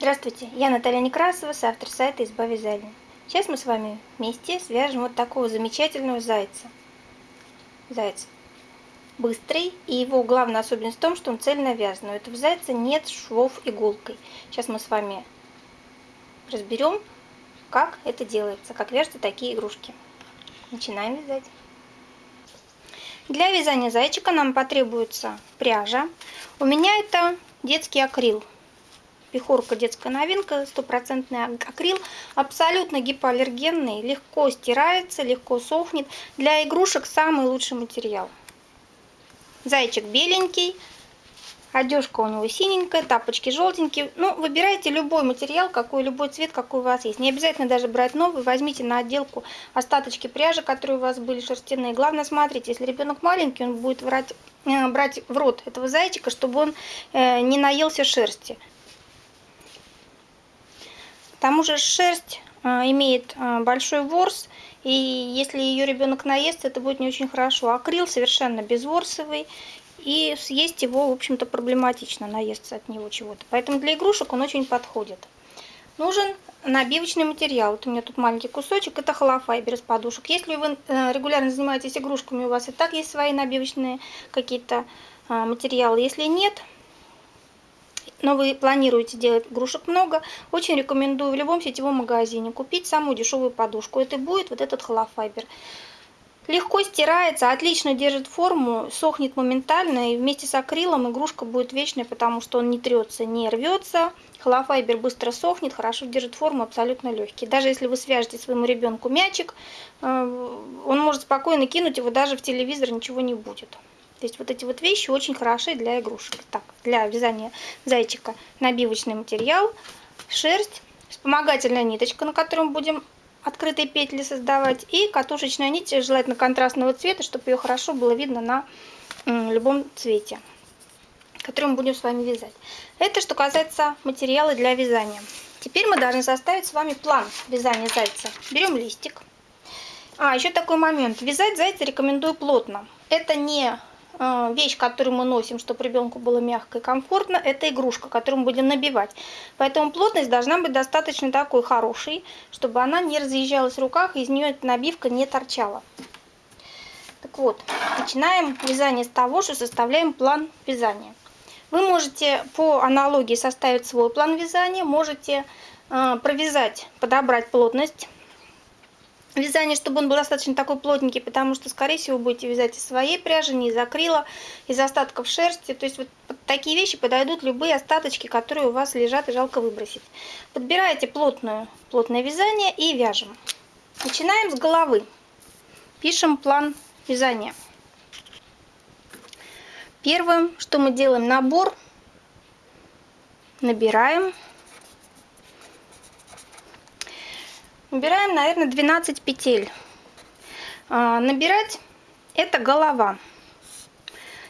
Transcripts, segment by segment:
Здравствуйте, я Наталья Некрасова, автор сайта «Изба вязания». Сейчас мы с вами вместе свяжем вот такого замечательного зайца. Заяц быстрый, и его главная особенность в том, что он цельно вязан. У этого зайца нет швов иголкой. Сейчас мы с вами разберем, как это делается, как вяжутся такие игрушки. Начинаем вязать. Для вязания зайчика нам потребуется пряжа. У меня это детский акрил Пехорка детская новинка, стопроцентный акрил, абсолютно гипоаллергенный, легко стирается, легко сохнет. Для игрушек самый лучший материал. Зайчик беленький, одежка у него синенькая, тапочки желтенькие. Ну, выбирайте любой материал, какой, любой цвет, какой у вас есть. Не обязательно даже брать новый, возьмите на отделку остаточки пряжи, которые у вас были шерстяные. Главное, смотрите, если ребенок маленький, он будет брать, э, брать в рот этого зайчика, чтобы он э, не наелся шерсти. К тому же шерсть а, имеет а, большой ворс, и если ее ребенок наест, это будет не очень хорошо. Акрил совершенно безворсовый, и съесть его, в общем-то, проблематично, наесться от него чего-то. Поэтому для игрушек он очень подходит. Нужен набивочный материал. Вот у меня тут маленький кусочек, это холофайбер из подушек. Если вы э, регулярно занимаетесь игрушками, у вас и так есть свои набивочные какие-то а, материалы. Если нет, но вы планируете делать игрушек много, очень рекомендую в любом сетевом магазине купить самую дешевую подушку. Это будет вот этот холофайбер. Легко стирается, отлично держит форму, сохнет моментально, и вместе с акрилом игрушка будет вечная, потому что он не трется, не рвется. Холофайбер быстро сохнет, хорошо держит форму, абсолютно легкий. Даже если вы свяжете своему ребенку мячик, э, он может спокойно кинуть его даже в телевизор, ничего не будет. То есть вот эти вот вещи очень хороши для игрушек. Так, для вязания зайчика набивочный материал, шерсть, вспомогательная ниточка, на которой мы будем открытые петли создавать, и катушечная нить, желательно контрастного цвета, чтобы ее хорошо было видно на любом цвете, который мы будем с вами вязать. Это что касается материала для вязания. Теперь мы должны составить с вами план вязания зайца. Берем листик. А, еще такой момент. Вязать зайца рекомендую плотно. Это не вещь, которую мы носим, чтобы ребенку было мягко и комфортно, это игрушка, которую мы будем набивать. Поэтому плотность должна быть достаточно такой хорошей, чтобы она не разъезжалась в руках, из нее эта набивка не торчала. Так вот, начинаем вязание с того, что составляем план вязания. Вы можете по аналогии составить свой план вязания, можете э, провязать, подобрать плотность вязание, чтобы он был достаточно такой плотненький, потому что, скорее всего, будете вязать из своей пряжи, не из акрила, из остатков шерсти. То есть вот такие вещи подойдут любые остаточки, которые у вас лежат и жалко выбросить. Подбираете плотную, плотное вязание и вяжем. Начинаем с головы. Пишем план вязания. Первым, что мы делаем, набор. Набираем. Убираем, наверное, 12 петель. А, набирать это голова.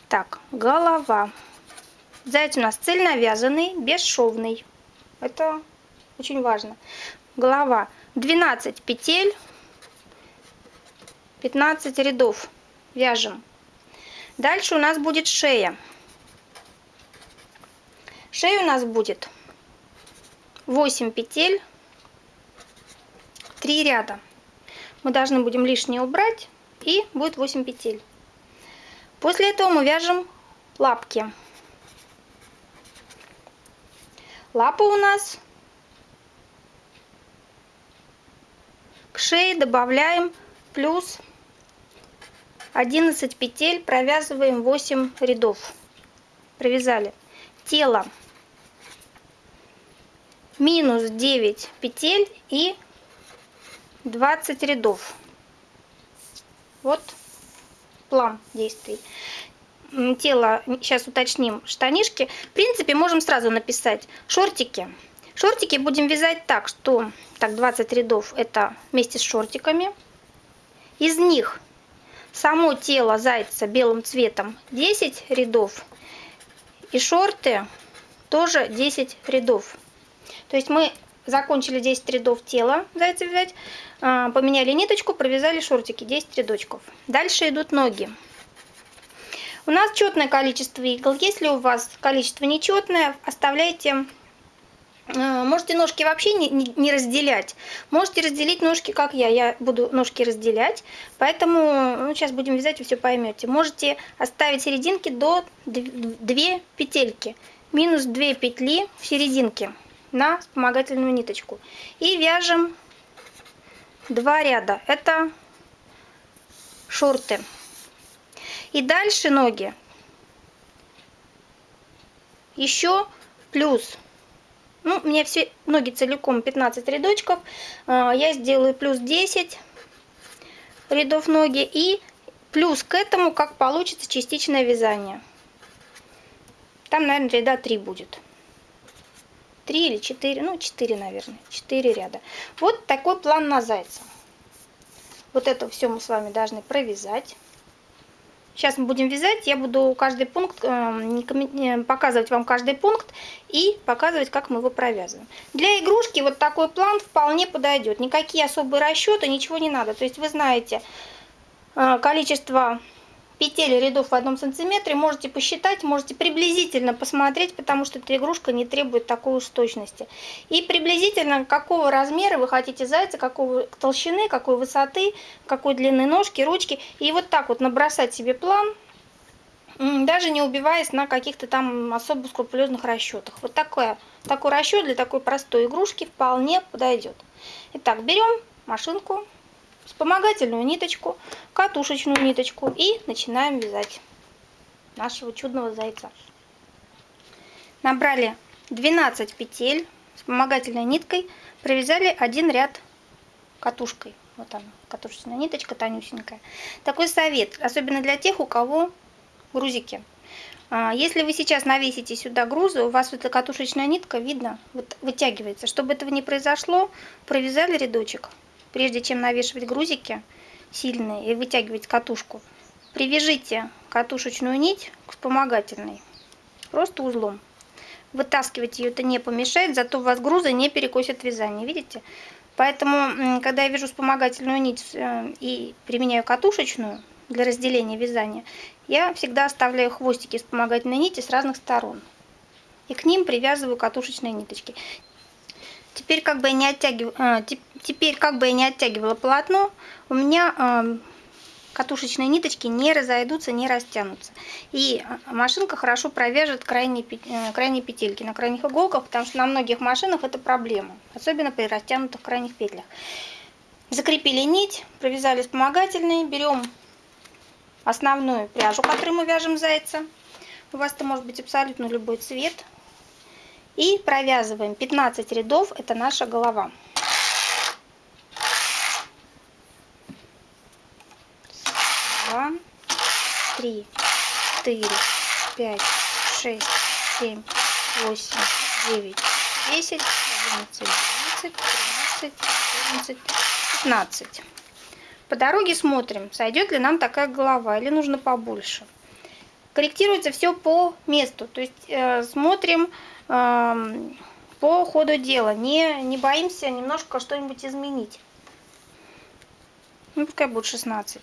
Так, голова. Заяц у нас цельновязанный, бесшовный. Это очень важно. Голова. 12 петель, 15 рядов. Вяжем. Дальше у нас будет шея. Шея у нас будет 8 петель, 3 ряда. Мы должны будем лишнее убрать и будет 8 петель. После этого мы вяжем лапки. Лапы у нас к шее добавляем плюс 11 петель, провязываем 8 рядов. Провязали. Тело минус 9 петель и 20 рядов. Вот план действий. Тело, сейчас уточним, штанишки. В принципе, можем сразу написать шортики. Шортики будем вязать так, что так 20 рядов это вместе с шортиками. Из них само тело зайца белым цветом 10 рядов. И шорты тоже 10 рядов. То есть мы закончили 10 рядов тела зайца вязать, а, поменяли ниточку, провязали шортики, 10 рядочков. Дальше идут ноги. У нас четное количество игл. Если у вас количество нечетное, оставляйте Э, можете ножки вообще не разделять. Можете разделить ножки, как я. Я буду ножки разделять. Поэтому ну, сейчас будем вязать, вы все поймете. Можете оставить серединки до 2 петельки. Минус 2 петли в серединке на вспомогательную ниточку. И вяжем два ряда. Это шорты. И дальше ноги. Еще плюс ну, у меня все ноги целиком 15 рядочков. А, я сделаю плюс 10 рядов ноги. И плюс к этому, как получится частичное вязание. Там, наверное, ряда 3 будет. 3 или 4, ну 4, наверное, 4 ряда. Вот такой план на зайца. Вот это все мы с вами должны провязать. Сейчас мы будем вязать, я буду каждый пункт, э, показывать вам каждый пункт и показывать, как мы его провязываем. Для игрушки вот такой план вполне подойдет. Никакие особые расчеты, ничего не надо. То есть вы знаете э, количество петель рядов в одном сантиметре можете посчитать, можете приблизительно посмотреть, потому что эта игрушка не требует такой уж точности. И приблизительно какого размера вы хотите зайца, какого толщины, какой высоты, какой длины ножки, ручки. И вот так вот набросать себе план, даже не убиваясь на каких-то там особо скрупулезных расчетах. Вот такое, такой расчет для такой простой игрушки вполне подойдет. Итак, берем машинку вспомогательную ниточку, катушечную ниточку и начинаем вязать нашего чудного зайца. Набрали 12 петель вспомогательной ниткой, провязали один ряд катушкой. Вот она, катушечная ниточка тонюсенькая. Такой совет, особенно для тех, у кого грузики. А, если вы сейчас навесите сюда грузы, у вас эта катушечная нитка, видно, вот вытягивается. Чтобы этого не произошло, провязали рядочек, прежде чем навешивать грузики сильные и вытягивать катушку, привяжите катушечную нить к вспомогательной, просто узлом. Вытаскивать ее это не помешает, зато у вас грузы не перекосят вязание, видите? Поэтому, когда я вяжу вспомогательную нить э, и применяю катушечную для разделения вязания, я всегда оставляю хвостики вспомогательной нити с разных сторон. И к ним привязываю катушечные ниточки. Теперь как бы я не оттягиваю, а, теперь как бы я не оттягивала полотно, у меня а, катушечные ниточки не разойдутся, не растянутся. И а, машинка хорошо провяжет крайние, э, крайние петельки на крайних иголках, потому что на многих машинах это проблема, особенно при растянутых крайних петлях. Закрепили нить, провязали вспомогательные, берем основную пряжу, которую мы вяжем зайца. У вас это может быть абсолютно любой цвет, и провязываем 15 рядов, это наша голова. Два, три, четыре, пять, шесть, семь, восемь, девять, десять, одиннадцать, двенадцать, тринадцать, четырнадцать, пятнадцать. По дороге смотрим, сойдет ли нам такая голова или нужно побольше. Корректируется все по месту, то есть э, смотрим по ходу дела. Не, не боимся немножко что-нибудь изменить. Ну, пускай будет 16.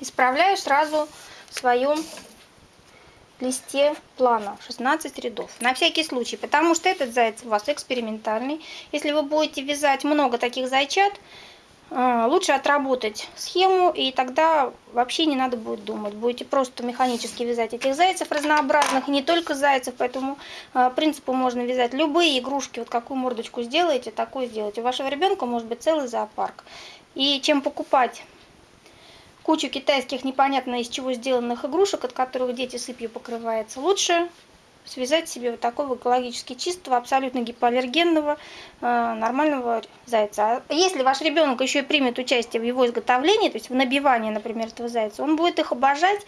Исправляю сразу в своем листе плана 16 рядов. На всякий случай, потому что этот заяц у вас экспериментальный. Если вы будете вязать много таких зайчат, лучше отработать схему, и тогда вообще не надо будет думать. Будете просто механически вязать этих зайцев разнообразных, не только зайцев, поэтому а, принципу можно вязать любые игрушки. Вот какую мордочку сделаете, такую сделайте. У вашего ребенка может быть целый зоопарк. И чем покупать кучу китайских непонятно из чего сделанных игрушек, от которых дети сыпью покрываются, лучше связать себе вот такого экологически чистого, абсолютно гипоаллергенного, э, нормального зайца. А если ваш ребенок еще и примет участие в его изготовлении, то есть в набивании, например, этого зайца, он будет их обожать,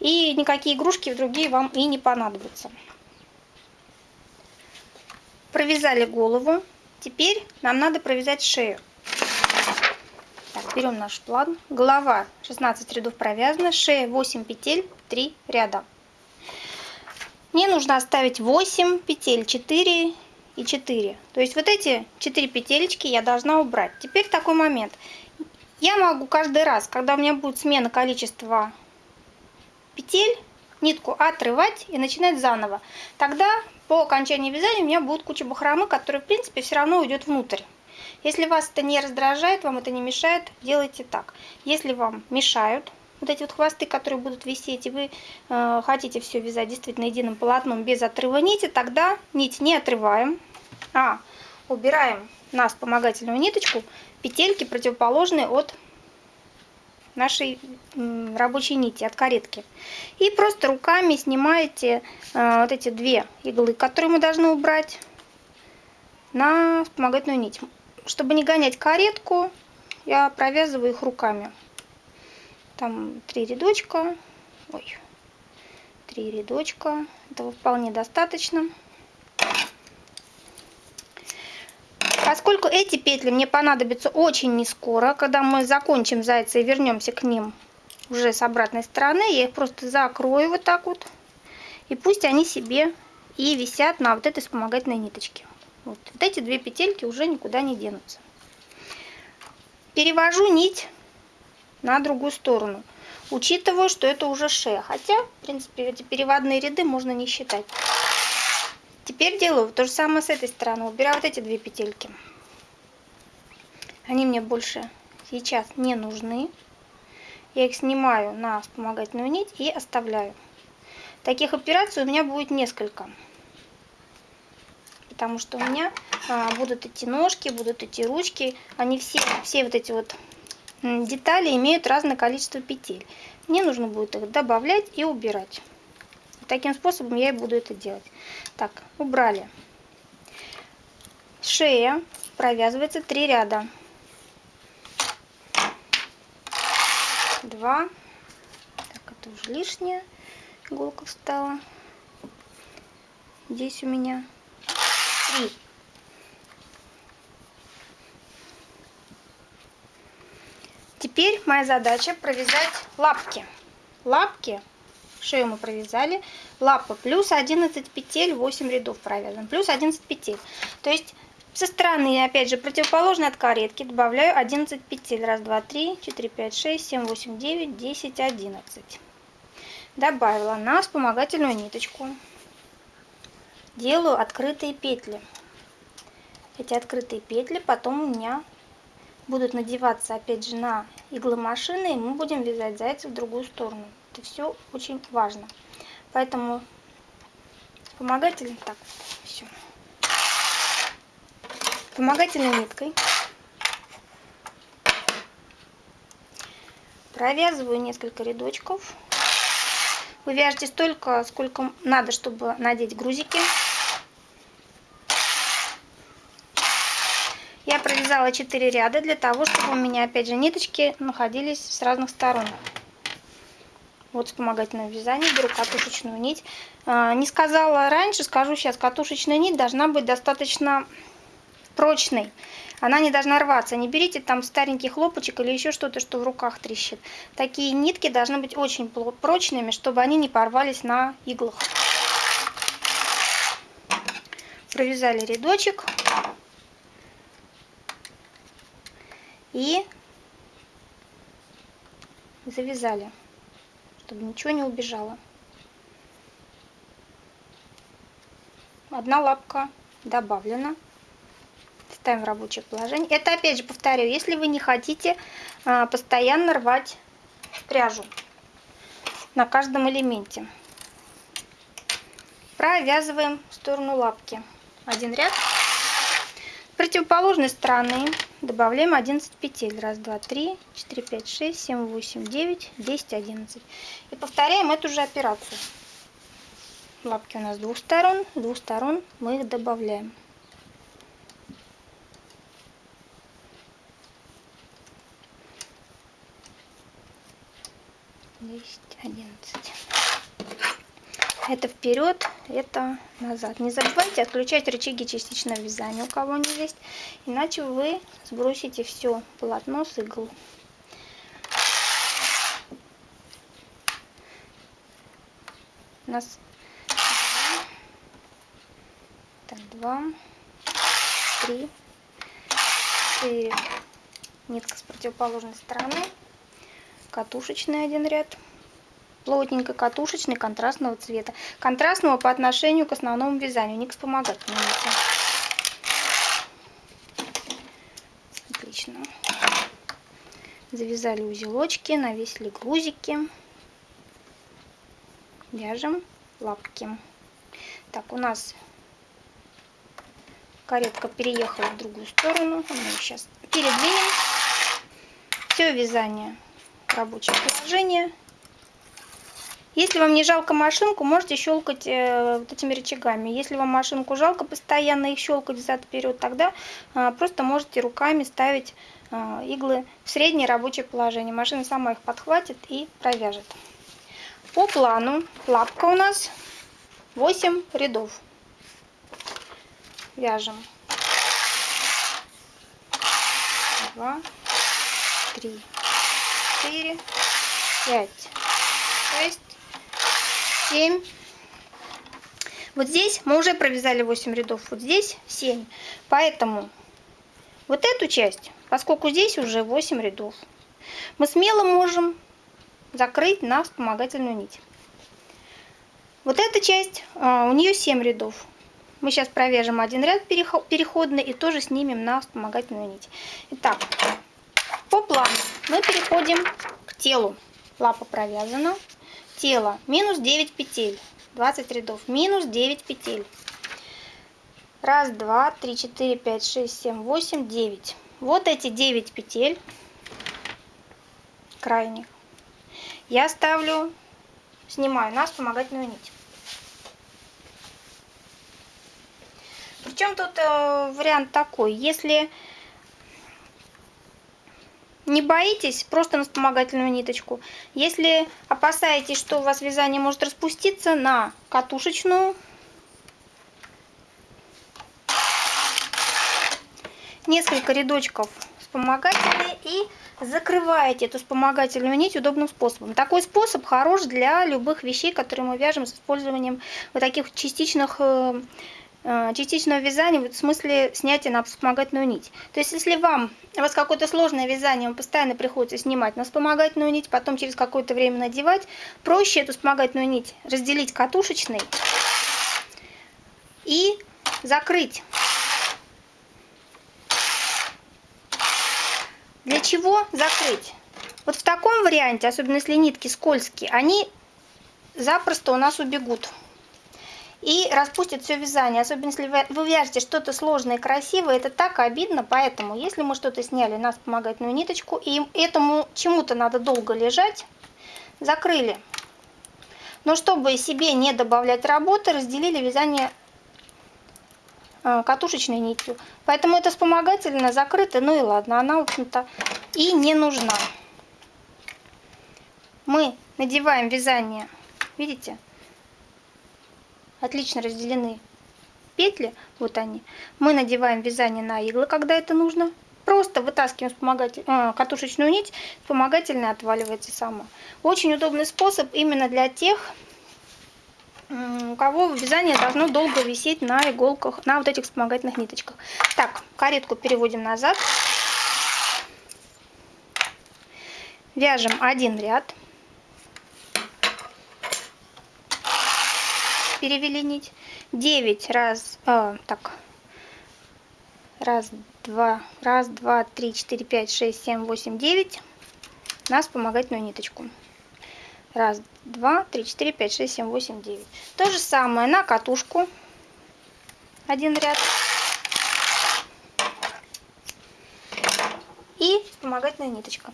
и никакие игрушки другие вам и не понадобятся. Провязали голову. Теперь нам надо провязать шею. Так, берем наш план. Голова 16 рядов провязана, шея 8 петель, 3 ряда. Мне нужно оставить 8 петель, 4 и 4. То есть вот эти 4 петелечки я должна убрать. Теперь такой момент. Я могу каждый раз, когда у меня будет смена количества петель, нитку отрывать и начинать заново. Тогда по окончании вязания у меня будет куча бахромы, которая, в принципе, все равно уйдет внутрь. Если вас это не раздражает, вам это не мешает, делайте так. Если вам мешают вот эти вот хвосты, которые будут висеть, и вы э, хотите все вязать действительно единым полотном без отрыва нити, тогда нить не отрываем, а убираем на вспомогательную ниточку петельки, противоположные от нашей рабочей нити, от каретки. И просто руками снимаете э, вот эти две иглы, которые мы должны убрать на вспомогательную нить. Чтобы не гонять каретку, я провязываю их руками. Там три рядочка. Ой, три рядочка. Этого вполне достаточно. Поскольку эти петли мне понадобятся очень не скоро, когда мы закончим зайца и вернемся к ним уже с обратной стороны, я их просто закрою вот так вот. И пусть они себе и висят на вот этой вспомогательной ниточке. Вот, вот эти две петельки уже никуда не денутся. Перевожу нить на другую сторону. Учитываю, что это уже шея. Хотя, в принципе, эти переводные ряды можно не считать. Теперь делаю то же самое с этой стороны. Убираю вот эти две петельки. Они мне больше сейчас не нужны. Я их снимаю на вспомогательную нить и оставляю. Таких операций у меня будет несколько. Потому что у меня а, будут эти ножки, будут эти ручки. Они все, все вот эти вот детали имеют разное количество петель. Мне нужно будет их добавлять и убирать. Таким способом я и буду это делать. Так, убрали. Шея провязывается три ряда. Два. Так, это уже лишняя иголка встала. Здесь у меня три. Теперь моя задача провязать лапки. Лапки шею мы провязали, лапа плюс 11 петель, 8 рядов провязан, плюс 11 петель. То есть со стороны, опять же, противоположной от каретки добавляю 11 петель. Раз, два, три, четыре, пять, шесть, семь, восемь, девять, десять, одиннадцать. Добавила на вспомогательную ниточку. Делаю открытые петли. Эти открытые петли потом у меня будут надеваться опять же на иглы машины, и мы будем вязать зайца в другую сторону. Это все очень важно. Поэтому вспомогательный, так, все. Вспомогательной ниткой провязываю несколько рядочков. Вы вяжете столько, сколько надо, чтобы надеть грузики. Я провязала 4 ряда для того, чтобы у меня опять же ниточки находились с разных сторон. Вот вспомогательное вязание, беру катушечную нить. А, не сказала раньше, скажу сейчас, катушечная нить должна быть достаточно прочной. Она не должна рваться. Не берите там старенький хлопочек или еще что-то, что в руках трещит. Такие нитки должны быть очень прочными, чтобы они не порвались на иглах. Провязали рядочек. И завязали чтобы ничего не убежало. Одна лапка добавлена. Ставим в рабочее положение. Это опять же повторяю, если вы не хотите а, постоянно рвать пряжу на каждом элементе. Провязываем в сторону лапки. Один ряд. С противоположной стороны добавляем 11 петель. Раз, два, три, четыре, пять, шесть, семь, восемь, девять, десять, одиннадцать. И повторяем эту же операцию. Лапки у нас с двух сторон. С двух сторон мы их добавляем. Десять, одиннадцать. Это вперед, это назад. Не забывайте отключать рычаги частичного вязания, у кого они есть, иначе вы сбросите все полотно с игл. У нас так, два, три, четыре. Нитка с противоположной стороны, катушечный один ряд плотненькой, катушечной, контрастного цвета. Контрастного по отношению к основному вязанию, не к вспомогательному. Отлично. Завязали узелочки, навесили грузики. Вяжем лапки. Так, у нас каретка переехала в другую сторону. Мы сейчас передвинем. Все вязание рабочее положение. Если вам не жалко машинку, можете щелкать э, вот этими рычагами. Если вам машинку жалко постоянно их щелкать взад-вперед, тогда э, просто можете руками ставить э, иглы в среднее рабочее положение. Машина сама их подхватит и провяжет. По плану лапка у нас 8 рядов. Вяжем. 2, 3, 4, 5, 6, 7. Вот здесь мы уже провязали 8 рядов, вот здесь 7. Поэтому вот эту часть, поскольку здесь уже 8 рядов, мы смело можем закрыть на вспомогательную нить. Вот эта часть, а, у нее 7 рядов. Мы сейчас провяжем один ряд переходный и тоже снимем на вспомогательную нить. Итак, по плану мы переходим к телу. Лапа провязана. Тело минус 9 петель. 20 рядов. Минус 9 петель. Раз, два, три, четыре, пять, шесть, семь, восемь, девять. Вот эти 9 петель крайних я ставлю, снимаю на вспомогательную нить. Причем тут э, вариант такой, если не боитесь, просто на вспомогательную ниточку. Если опасаетесь, что у вас вязание может распуститься, на катушечную. Несколько рядочков вспомогательные и закрываете эту вспомогательную нить удобным способом. Такой способ хорош для любых вещей, которые мы вяжем с использованием вот таких частичных э, частичного вязания, в смысле снятия на вспомогательную нить. То есть, если вам, у вас какое-то сложное вязание, вам постоянно приходится снимать на вспомогательную нить, потом через какое-то время надевать, проще эту вспомогательную нить разделить катушечной и закрыть Для чего закрыть? Вот в таком варианте, особенно если нитки скользкие, они запросто у нас убегут. И распустят все вязание. Особенно если вы вяжете что-то сложное и красивое, это так обидно. Поэтому, если мы что-то сняли на вспомогательную ниточку, и этому чему-то надо долго лежать, закрыли. Но чтобы себе не добавлять работы, разделили вязание Э, катушечной нитью. Поэтому это вспомогательно закрыто, ну и ладно, она, в общем-то, и не нужна. Мы надеваем вязание, видите, отлично разделены петли, вот они. Мы надеваем вязание на иглы, когда это нужно. Просто вытаскиваем вспомогатель, э, катушечную нить, вспомогательная отваливается сама. Очень удобный способ именно для тех, у кого вязание должно долго висеть на иголках, на вот этих вспомогательных ниточках. Так, каретку переводим назад. Вяжем один ряд. Перевели нить. 9 раз, э, так, раз, два, раз, два, три, четыре, пять, шесть, семь, восемь, девять на вспомогательную ниточку. Раз, два, три, четыре, пять, шесть, семь, восемь, девять. То же самое на катушку. Один ряд. И вспомогательная ниточка.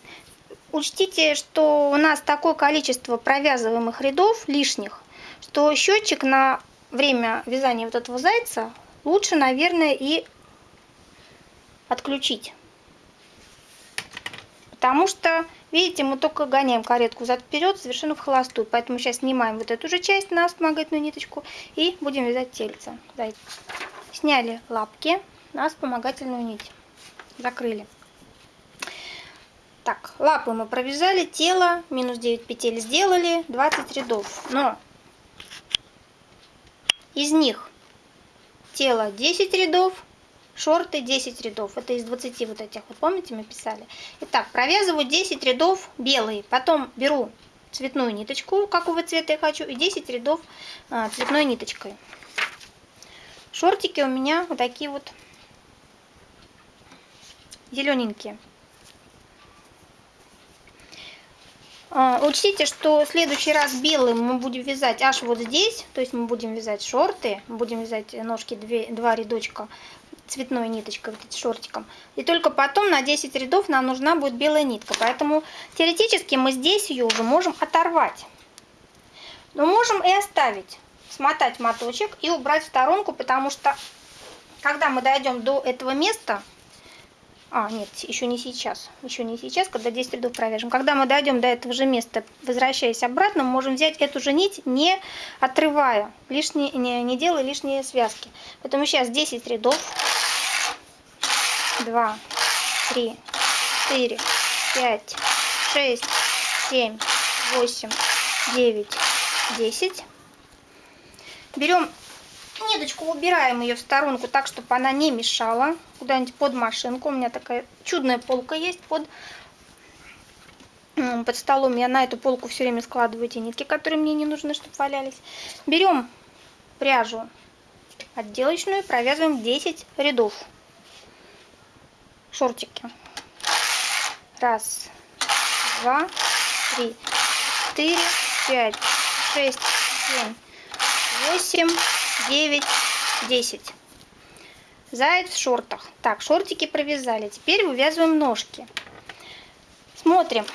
Учтите, что у нас такое количество провязываемых рядов лишних, что счетчик на время вязания вот этого зайца лучше, наверное, и отключить. Потому что Видите, мы только гоняем каретку зад-вперед совершенно в холостую. Поэтому сейчас снимаем вот эту же часть на вспомогательную ниточку и будем вязать тельце. Сняли лапки на вспомогательную нить. Закрыли. Так, лапы мы провязали, тело, минус 9 петель сделали, 20 рядов. Но из них тело 10 рядов, шорты 10 рядов. Это из 20 вот этих, вот помните, мы писали. Итак, провязываю 10 рядов белые, потом беру цветную ниточку, какого цвета я хочу, и 10 рядов а, цветной ниточкой. Шортики у меня вот такие вот зелененькие. А, учтите, что в следующий раз белым мы будем вязать аж вот здесь, то есть мы будем вязать шорты, будем вязать ножки 2, 2 рядочка цветной ниточкой, вот этим шортиком. И только потом на 10 рядов нам нужна будет белая нитка. Поэтому теоретически мы здесь ее уже можем оторвать. Но можем и оставить, смотать моточек и убрать в сторонку, потому что когда мы дойдем до этого места, а, нет, еще не сейчас. Еще не сейчас, когда 10 рядов провяжем. Когда мы дойдем до этого же места, возвращаясь обратно, мы можем взять эту же нить, не отрывая, лишние, не, не делая лишние связки. Поэтому сейчас 10 рядов. 2, 3, 4, 5, 6, 7, 8, 9, 10. Берем Ниточку убираем ее в сторонку так, чтобы она не мешала. Куда-нибудь под машинку. У меня такая чудная полка есть под, под столом. Я на эту полку все время складываю эти нитки, которые мне не нужны, чтобы валялись. Берем пряжу отделочную, провязываем 10 рядов. Шортики. Раз, два, три, четыре, пять, шесть, семь, восемь, 9, 10. Заяц в шортах. Так, шортики провязали. Теперь вывязываем ножки. Смотрим,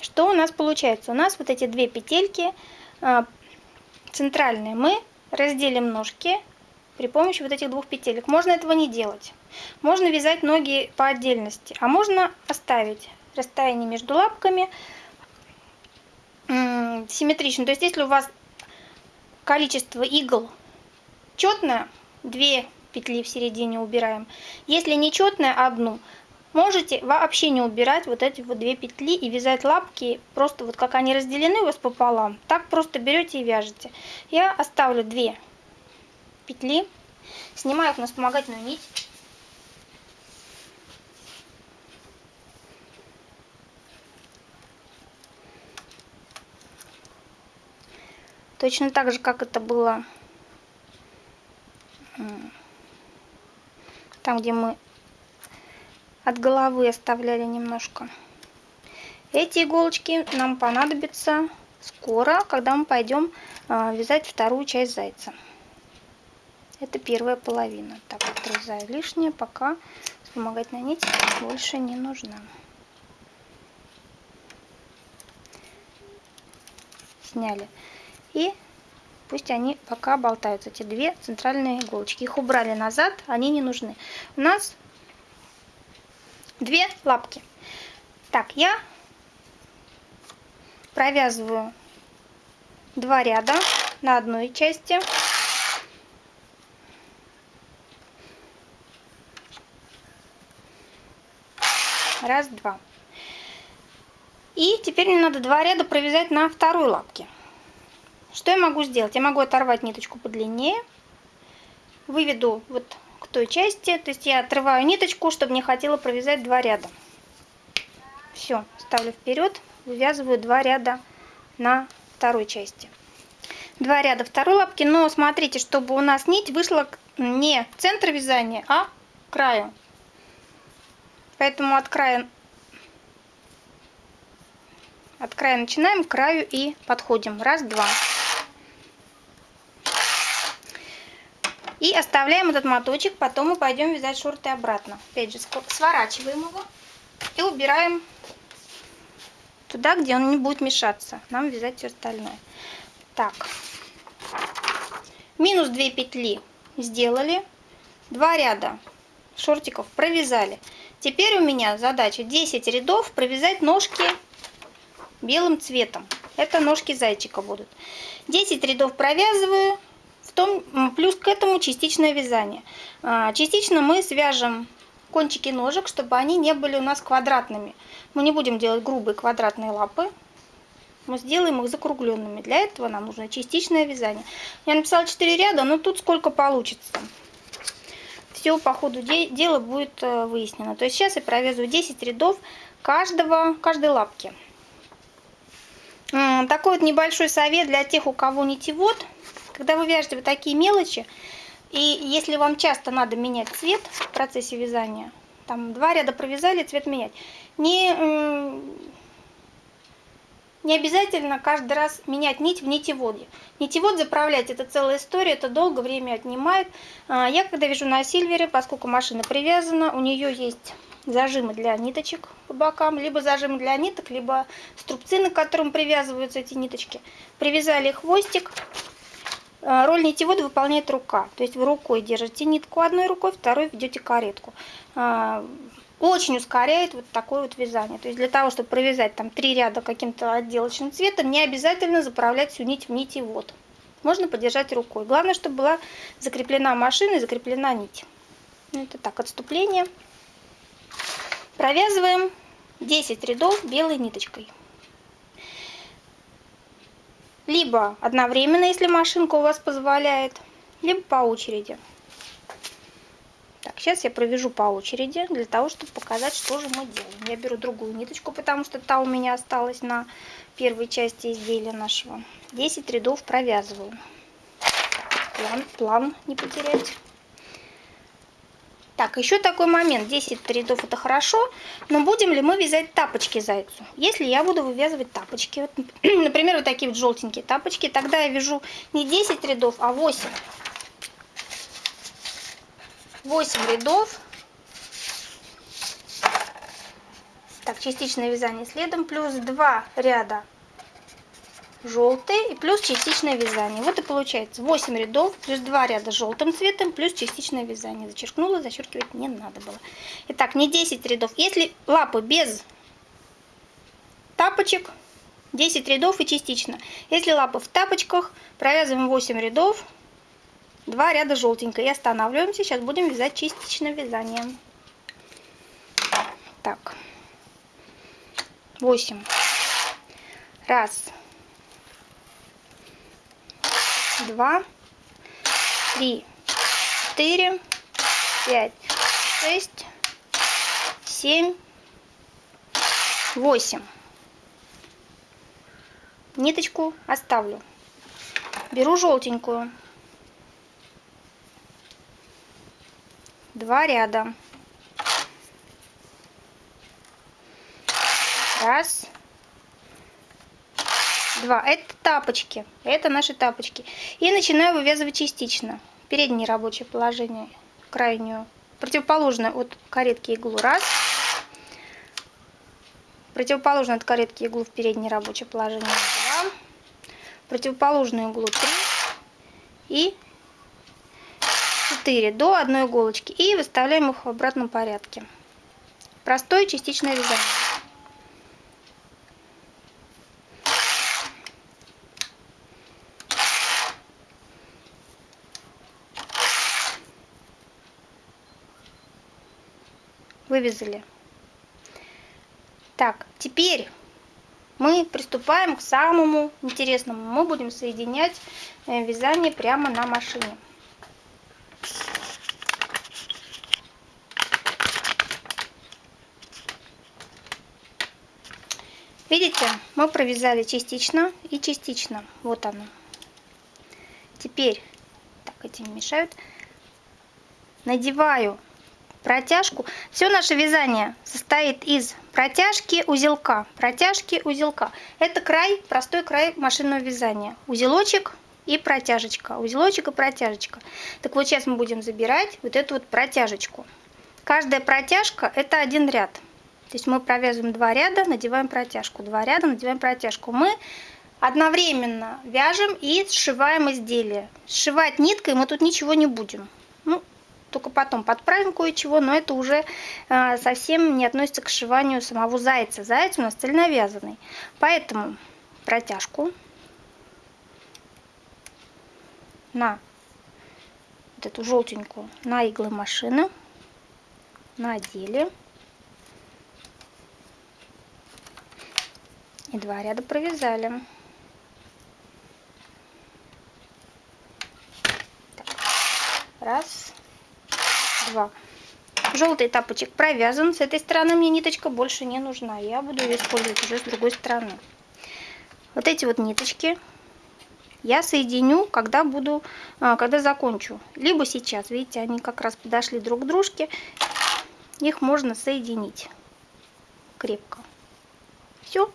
что у нас получается. У нас вот эти две петельки а, центральные. Мы разделим ножки при помощи вот этих двух петелек. Можно этого не делать. Можно вязать ноги по отдельности, а можно оставить расстояние между лапками симметрично. То есть, если у вас количество игл четное, 2 петли в середине убираем. Если нечетное, одну. Можете вообще не убирать вот эти вот две петли и вязать лапки, просто вот как они разделены у вас пополам, так просто берете и вяжете. Я оставлю две петли, снимаю их на вспомогательную нить. Точно так же, как это было там, где мы от головы оставляли немножко. Эти иголочки нам понадобятся скоро, когда мы пойдем а, вязать вторую часть зайца. Это первая половина. Так, отрезаю лишнее, пока вспомогательная нить больше не нужна. Сняли. И Пусть они пока болтаются, эти две центральные иголочки. Их убрали назад, они не нужны. У нас две лапки. Так, я провязываю два ряда на одной части. Раз, два. И теперь мне надо два ряда провязать на второй лапке. Что я могу сделать? Я могу оторвать ниточку подлиннее, выведу вот к той части, то есть я отрываю ниточку, чтобы не хотела провязать два ряда. Все, ставлю вперед, вывязываю два ряда на второй части. Два ряда второй лапки, но смотрите, чтобы у нас нить вышла не в центр вязания, а к краю. Поэтому от края от края начинаем, к краю и подходим. Раз, два. И оставляем этот моточек, потом мы пойдем вязать шорты обратно. Опять же, сворачиваем его и убираем туда, где он не будет мешаться. Нам вязать все остальное. Так, минус 2 петли сделали, 2 ряда шортиков провязали. Теперь у меня задача 10 рядов провязать ножки белым цветом. Это ножки зайчика будут. 10 рядов провязываю, том, плюс к этому частичное вязание. А, частично мы свяжем кончики ножек, чтобы они не были у нас квадратными. Мы не будем делать грубые квадратные лапы. Мы сделаем их закругленными. Для этого нам нужно частичное вязание. Я написала 4 ряда, но тут сколько получится. Все по ходу дела будет э, выяснено. То есть сейчас я провязываю 10 рядов каждого, каждой лапки. Такой вот небольшой совет для тех, у кого нитевод. Когда вы вяжете вот такие мелочи, и если вам часто надо менять цвет в процессе вязания, там два ряда провязали, цвет менять, не, не обязательно каждый раз менять нить в нитеводе. Нитевод заправлять это целая история, это долго время отнимает. А, я когда вяжу на сильвере, поскольку машина привязана, у нее есть зажимы для ниточек по бокам, либо зажимы для ниток, либо струбцины, к которым привязываются эти ниточки. Привязали хвостик. Э, роль нитевода выполняет рука. То есть вы рукой держите нитку одной рукой, второй ведете каретку. Э, очень ускоряет вот такое вот вязание. То есть для того, чтобы провязать там три ряда каким-то отделочным цветом, не обязательно заправлять всю нить в нитевод. Можно подержать рукой. Главное, чтобы была закреплена машина и закреплена нить. Это так, отступление. Провязываем 10 рядов белой ниточкой. Либо одновременно, если машинка у вас позволяет, либо по очереди. Так, сейчас я провяжу по очереди, для того, чтобы показать, что же мы делаем. Я беру другую ниточку, потому что та у меня осталась на первой части изделия нашего. 10 рядов провязываю. План, план не потерять. Так, еще такой момент. 10 рядов это хорошо, но будем ли мы вязать тапочки зайцу? Если я буду вывязывать тапочки, вот, например, вот такие вот желтенькие тапочки, тогда я вяжу не 10 рядов, а 8. 8 рядов. Так, частичное вязание следом, плюс 2 ряда желтый и плюс частичное вязание. Вот и получается 8 рядов плюс 2 ряда желтым цветом плюс частичное вязание. Зачеркнула, зачеркивать не надо было. Итак, не 10 рядов. Если лапы без тапочек, 10 рядов и частично. Если лапы в тапочках, провязываем 8 рядов, 2 ряда желтенькой и останавливаемся. Сейчас будем вязать частичное вязание. Так, 8. Раз, два, три, четыре, пять, шесть, семь, восемь. Ниточку оставлю. Беру желтенькую. Два ряда. Раз, два. Это тапочки. Это наши тапочки. И начинаю вывязывать частично. Переднее рабочее положение, крайнюю. Противоположную от каретки иглу. Раз. Противоположную от каретки иглу в переднее рабочее положение. Два. Противоположную иглу. Три. И 4 до одной иголочки. И выставляем их в обратном порядке. Простое частичное вязание. Вывязали. Так, теперь мы приступаем к самому интересному. Мы будем соединять э, вязание прямо на машине. Видите, мы провязали частично и частично. Вот оно. Теперь, так, эти мешают. Надеваю протяжку. Все наше вязание состоит из протяжки узелка. Протяжки узелка. Это край, простой край машинного вязания. Узелочек и протяжечка. Узелочек и протяжечка. Так вот сейчас мы будем забирать вот эту вот протяжечку. Каждая протяжка это один ряд. То есть мы провязываем два ряда, надеваем протяжку. Два ряда, надеваем протяжку. Мы одновременно вяжем и сшиваем изделие. Сшивать ниткой мы тут ничего не будем. Только потом подправим кое-чего, но это уже э, совсем не относится к сшиванию самого зайца. Заяц у нас цельновязанный. Поэтому протяжку на вот эту желтенькую, на иглы машины, надели. И два ряда провязали. Раз, 2. Желтый тапочек провязан. С этой стороны мне ниточка больше не нужна. Я буду ее использовать уже с другой стороны. Вот эти вот ниточки я соединю, когда буду, а, когда закончу. Либо сейчас, видите, они как раз подошли друг к дружке. Их можно соединить крепко. Все,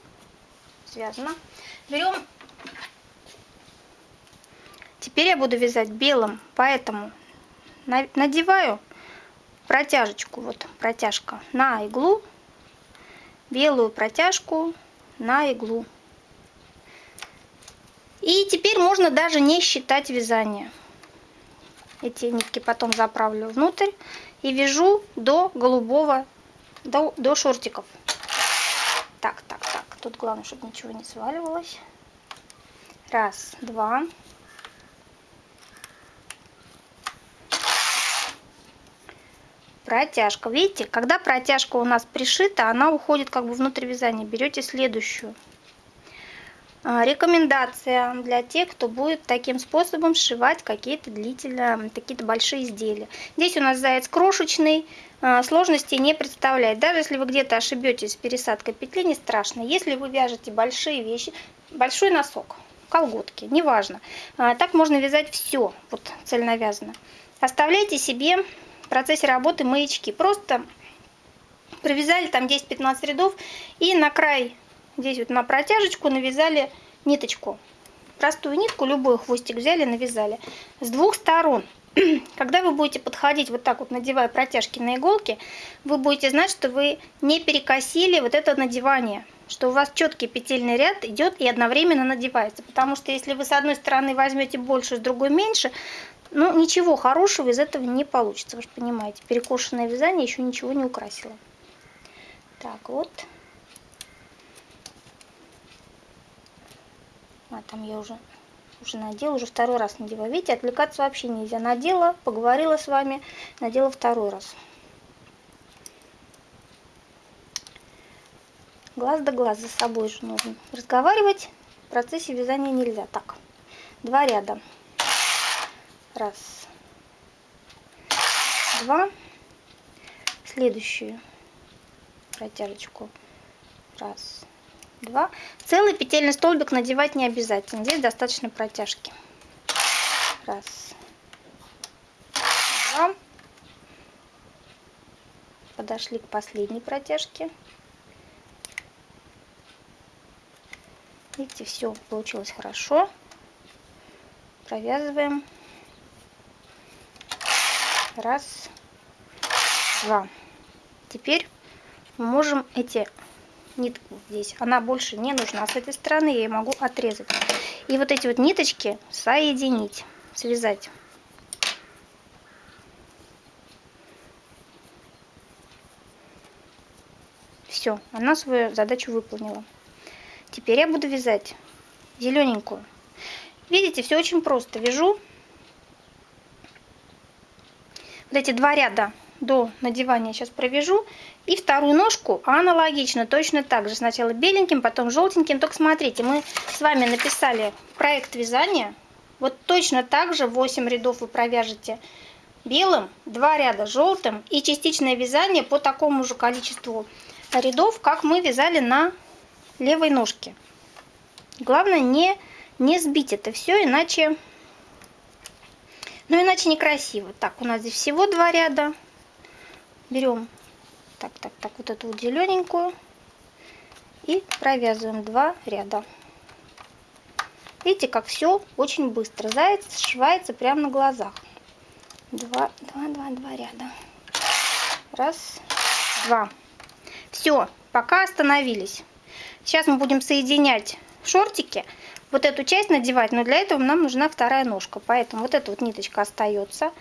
связано. Берем. Теперь я буду вязать белым, поэтому надеваю протяжечку, вот протяжка на иглу, белую протяжку на иглу. И теперь можно даже не считать вязание. Эти нитки потом заправлю внутрь и вяжу до голубого, до, до шортиков. Так, так, так. Тут главное, чтобы ничего не сваливалось. Раз, два. Протяжка. Видите, когда протяжка у нас пришита, она уходит как бы внутрь вязания. Берете следующую. А, рекомендация для тех, кто будет таким способом сшивать какие-то длительные, какие-то большие изделия. Здесь у нас заяц крошечный, а, сложности не представляет. Даже если вы где-то ошибетесь с пересадкой петли, не страшно. Если вы вяжете большие вещи, большой носок, колготки, неважно. А, так можно вязать все, вот цельновязано. Оставляйте себе в процессе работы маячки. Просто провязали там 10-15 рядов и на край Здесь вот на протяжечку навязали ниточку. Простую нитку, любой хвостик взяли, навязали. С двух сторон. Когда вы будете подходить вот так вот, надевая протяжки на иголки, вы будете знать, что вы не перекосили вот это надевание что у вас четкий петельный ряд идет и одновременно надевается. Потому что если вы с одной стороны возьмете больше, с другой меньше, ну ничего хорошего из этого не получится. Вы же понимаете, перекошенное вязание еще ничего не украсило. Так, вот. А там я уже, уже надела, уже второй раз надеваю. Видите, отвлекаться вообще нельзя. Надела, поговорила с вами, надела второй раз. Глаз да глаз за собой же нужно. Разговаривать в процессе вязания нельзя. Так, два ряда. Раз, два. Следующую протяжечку. Раз, два. Целый петельный столбик надевать не обязательно. Здесь достаточно протяжки. Раз, два. Подошли к последней протяжке. Видите, все получилось хорошо. Провязываем. Раз, два. Теперь мы можем эти нитку здесь. Она больше не нужна с этой стороны, я ее могу отрезать. И вот эти вот ниточки соединить, связать. Все, она свою задачу выполнила. Теперь я буду вязать зелененькую. Видите, все очень просто. Вяжу вот эти два ряда до надевания сейчас провяжу. И вторую ножку аналогично, точно так же. Сначала беленьким, потом желтеньким. Только смотрите, мы с вами написали проект вязания. Вот точно так же 8 рядов вы провяжете белым, 2 ряда желтым и частичное вязание по такому же количеству рядов, как мы вязали на левой ножке. Главное не, не сбить это все, иначе, ну иначе некрасиво. Так, у нас здесь всего два ряда берем так, так, так, вот эту вот зелененькую и провязываем два ряда. Видите, как все очень быстро. Заяц сшивается прямо на глазах. Два, два, два, два ряда. Раз, два. Все, пока остановились. Сейчас мы будем соединять шортики. Вот эту часть надевать, но для этого нам нужна вторая ножка. Поэтому вот эта вот ниточка остается.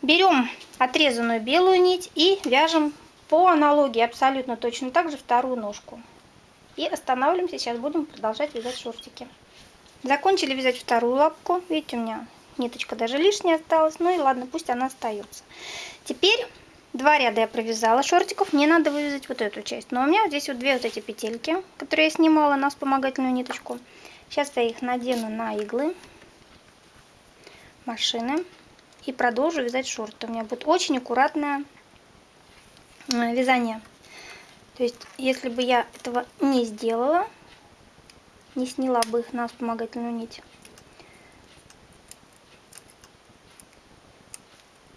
Берем отрезанную белую нить и вяжем по аналогии абсолютно точно так же вторую ножку. И останавливаемся, сейчас будем продолжать вязать шортики. Закончили вязать вторую лапку. Видите, у меня ниточка даже лишняя осталась. Ну и ладно, пусть она остается. Теперь два ряда я провязала шортиков. Мне надо вывязать вот эту часть. Но у меня здесь вот две вот эти петельки, которые я снимала на вспомогательную ниточку. Сейчас я их надену на иглы машины и продолжу вязать шорты. У меня будет очень аккуратное вязание. То есть, если бы я этого не сделала, не сняла бы их на вспомогательную нить.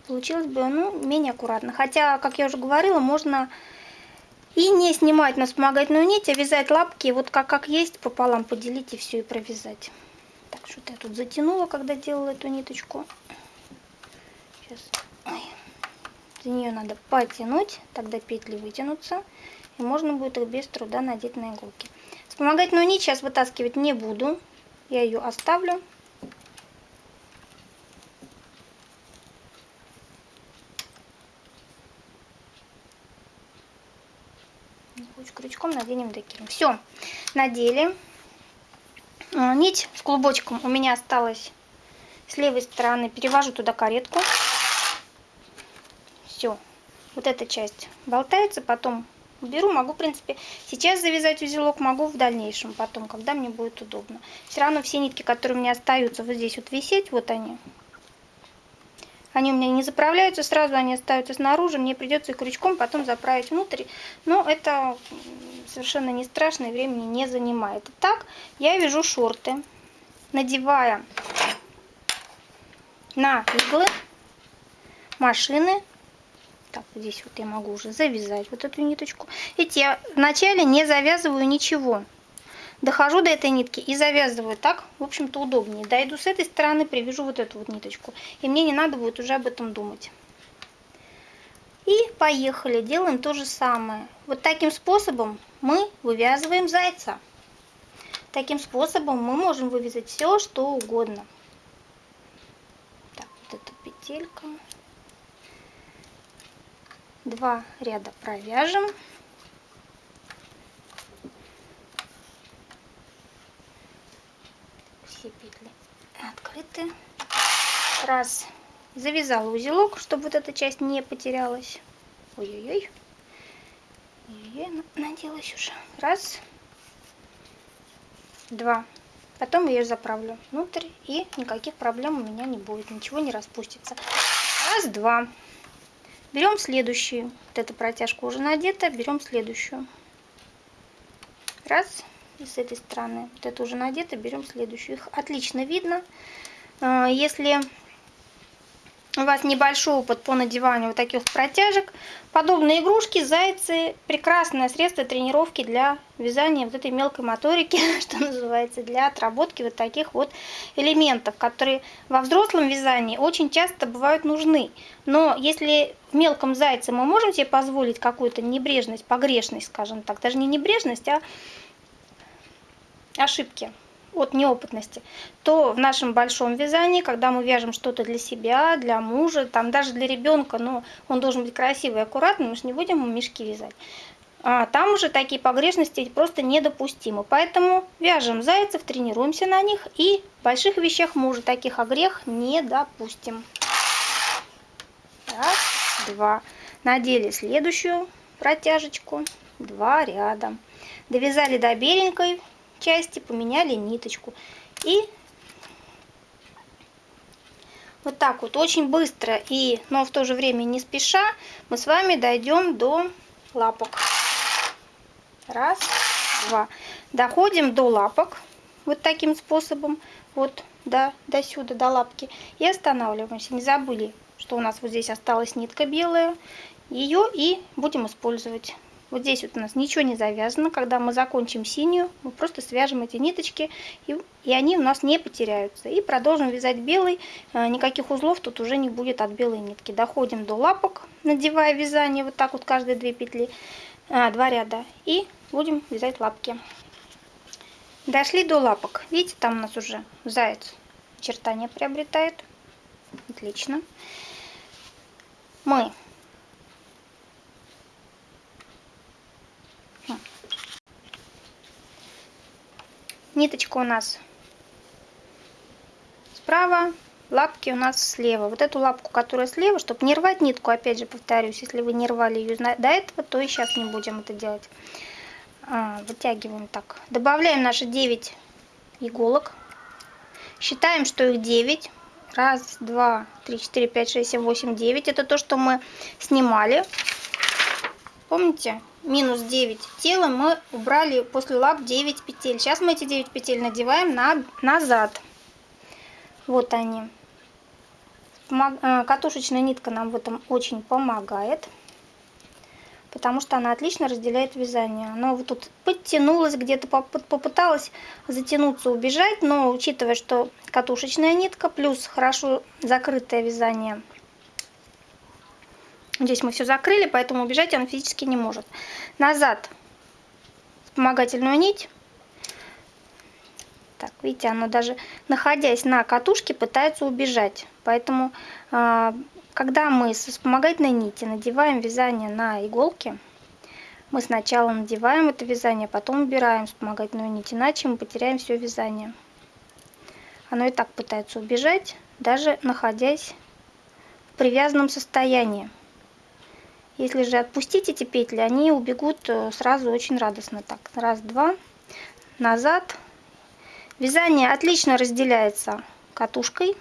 Получилось бы, ну, менее аккуратно. Хотя, как я уже говорила, можно и не снимать на вспомогательную нить, а вязать лапки вот как, как есть, пополам поделить и все, и провязать. Так, что-то я тут затянула, когда делала эту ниточку. Сейчас. Ой. За нее надо потянуть, тогда петли вытянутся, и можно будет их без труда надеть на иголки. Вспомогательную нить сейчас вытаскивать не буду, я ее оставлю. Наденем декером. Все, надели. А, нить с клубочком у меня осталась с левой стороны. Перевожу туда каретку. Все, вот эта часть болтается, потом беру, могу, в принципе, сейчас завязать узелок, могу в дальнейшем, потом, когда мне будет удобно. Все равно все нитки, которые у меня остаются вот здесь вот висеть, вот они, они у меня не заправляются сразу, они остаются снаружи. Мне придется их крючком потом заправить внутрь. Но это совершенно не страшно и времени не занимает. Так, я вяжу шорты, надевая на иглы машины. Так, здесь вот я могу уже завязать вот эту ниточку. Видите, я вначале не завязываю ничего. Дохожу до этой нитки и завязываю. Так, в общем-то, удобнее. Дойду с этой стороны, привяжу вот эту вот ниточку. И мне не надо будет уже об этом думать. И поехали. Делаем то же самое. Вот таким способом мы вывязываем зайца. Таким способом мы можем вывязать все, что угодно. Так, вот эта петелька. Два ряда провяжем. все петли открыты. Раз. Завязала узелок, чтобы вот эта часть не потерялась. Ой-ой-ой. Ой-ой, наделась уже. Раз. Два. Потом ее заправлю внутрь, и никаких проблем у меня не будет, ничего не распустится. Раз, два. Берем следующую. Вот эта протяжка уже надета, берем следующую. Раз. С этой стороны. Вот это уже надето, берем следующую. Их отлично видно. А, если у вас небольшой опыт по надеванию вот таких протяжек, подобные игрушки, зайцы, прекрасное средство тренировки для вязания вот этой мелкой моторики, что называется, для отработки вот таких вот элементов, которые во взрослом вязании очень часто бывают нужны. Но если в мелком зайце мы можем себе позволить какую-то небрежность, погрешность, скажем так, даже не небрежность, а ошибки от неопытности, то в нашем большом вязании, когда мы вяжем что-то для себя, для мужа, там даже для ребенка, но он должен быть красивый и аккуратный, мы же не будем ему мешки вязать. А там уже такие погрешности просто недопустимы. Поэтому вяжем зайцев, тренируемся на них и в больших вещах мы уже таких огрех не допустим. Раз, два. Надели следующую протяжечку, два ряда. Довязали до беленькой, части, поменяли ниточку. И вот так вот очень быстро и, но в то же время не спеша, мы с вами дойдем до лапок. Раз, два. Доходим до лапок вот таким способом, вот до, до сюда, до лапки. И останавливаемся. Не забыли, что у нас вот здесь осталась нитка белая. Ее и будем использовать. Вот здесь вот у нас ничего не завязано. Когда мы закончим синюю, мы просто свяжем эти ниточки, и, и они у нас не потеряются. И продолжим вязать белый. Э, никаких узлов тут уже не будет от белой нитки. Доходим до лапок, надевая вязание вот так вот каждые две петли, а, два ряда. И будем вязать лапки. Дошли до лапок. Видите, там у нас уже заяц очертания приобретает. Отлично. Мы Ниточка у нас справа, лапки у нас слева. Вот эту лапку, которая слева, чтобы не рвать нитку, опять же повторюсь, если вы не рвали ее до этого, то и сейчас не будем это делать. А, вытягиваем так. Добавляем наши 9 иголок. Считаем, что их 9. Раз, два, три, четыре, пять, шесть, семь, восемь, девять. Это то, что мы снимали. Помните? Минус 9 тела мы убрали после лап 9 петель. Сейчас мы эти 9 петель надеваем на, назад. Вот они. Э, катушечная нитка нам в этом очень помогает, потому что она отлично разделяет вязание. Она вот тут подтянулась, где-то попыталась затянуться, убежать, но учитывая, что катушечная нитка плюс хорошо закрытое вязание, здесь мы все закрыли, поэтому убежать она физически не может. Назад вспомогательную нить так, видите, оно даже находясь на катушке пытается убежать. Поэтому, а, когда мы со вспомогательной нити надеваем вязание на иголки, мы сначала надеваем это вязание, потом убираем вспомогательную нить, иначе мы потеряем все вязание. Оно и так пытается убежать, даже находясь в привязанном состоянии. Если же отпустить эти петли, они убегут э, сразу очень радостно. Так, раз, два, назад, Вязание отлично разделяется катушкой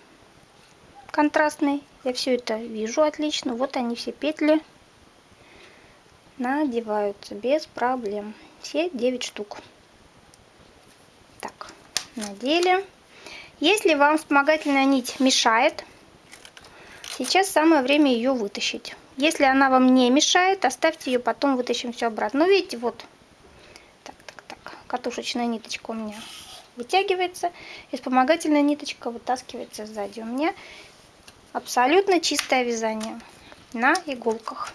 контрастной. Я все это вижу отлично. Вот они все петли надеваются без проблем. Все 9 штук. Так, надели. Если вам вспомогательная нить мешает, сейчас самое время ее вытащить. Если она вам не мешает, оставьте ее, потом вытащим все обратно. Ну, видите, вот. Так, так, так. Катушечная ниточка у меня вытягивается, и вспомогательная ниточка вытаскивается сзади. У меня абсолютно чистое вязание на иголках.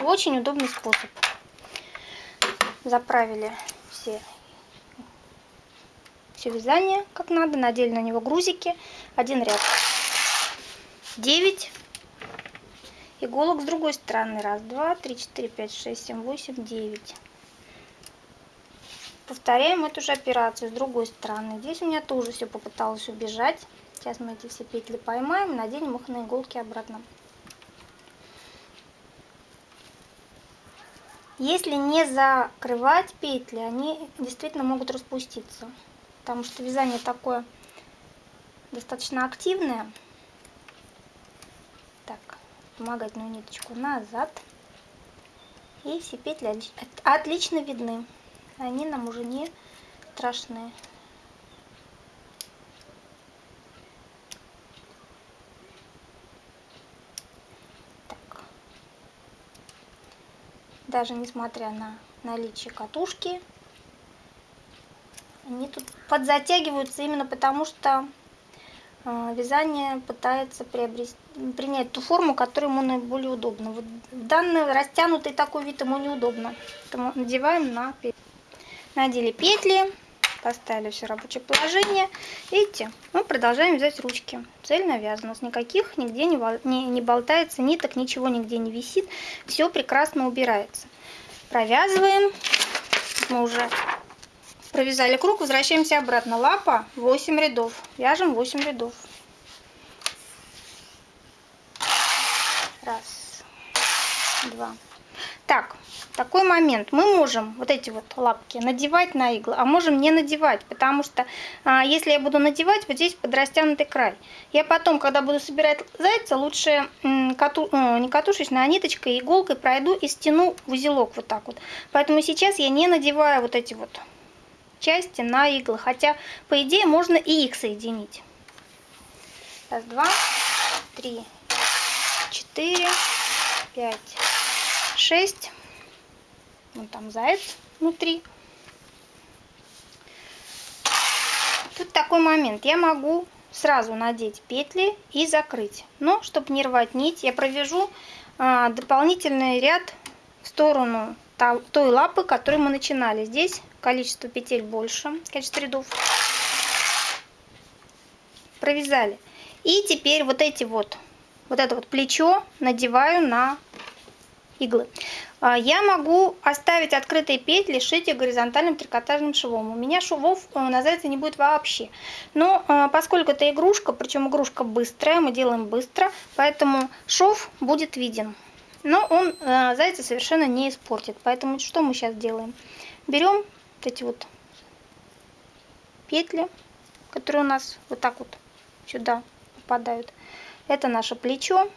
Очень удобный способ. Заправили все, все вязание как надо, надели на него грузики. Один ряд 9 иголок с другой стороны. Раз, два, три, четыре, пять, шесть, семь, восемь, девять. Повторяем эту же операцию с другой стороны. Здесь у меня тоже все попыталась убежать. Сейчас мы эти все петли поймаем, наденем их на иголки обратно. Если не закрывать петли, они действительно могут распуститься. Потому что вязание такое достаточно активное. Так, вспомогательную ниточку назад. И все петли отлично видны они нам уже не страшны. Так. Даже несмотря на наличие катушки, они тут подзатягиваются именно потому, что вязание пытается приобрести, принять ту форму, которая ему наиболее удобна. Вот данный растянутый такой вид ему неудобно. Поэтому надеваем на перед надели петли, поставили все рабочее положение. Видите, мы продолжаем вязать ручки. Цельно вязано, с никаких нигде не, не, не болтается ниток, ничего нигде не висит. Все прекрасно убирается. Провязываем. Мы уже провязали круг, возвращаемся обратно. Лапа 8 рядов. Вяжем 8 рядов. Раз, два. Так, такой момент. Мы можем вот эти вот лапки надевать на иглы, а можем не надевать, потому что а, если я буду надевать, вот здесь подрастянутый край. Я потом, когда буду собирать зайца, лучше кату, не катушечной, а ниточкой, иголкой пройду и стяну в узелок вот так вот. Поэтому сейчас я не надеваю вот эти вот части на иглы, хотя по идее можно и их соединить. Раз, два, три, четыре, пять, шесть Вон там заяц внутри. Тут такой момент. Я могу сразу надеть петли и закрыть. Но, чтобы не рвать нить, я провяжу а, дополнительный ряд в сторону той лапы, которой мы начинали. Здесь количество петель больше, количество рядов. Провязали. И теперь вот эти вот, вот это вот плечо надеваю на иглы. А, я могу оставить открытые петли, шить их горизонтальным трикотажным швом. У меня швов э, на зайце не будет вообще. Но э, поскольку это игрушка, причем игрушка быстрая, мы делаем быстро, поэтому шов будет виден. Но он э, зайца совершенно не испортит. Поэтому что мы сейчас делаем? Берем вот эти вот петли, которые у нас вот так вот сюда попадают. Это наше плечо.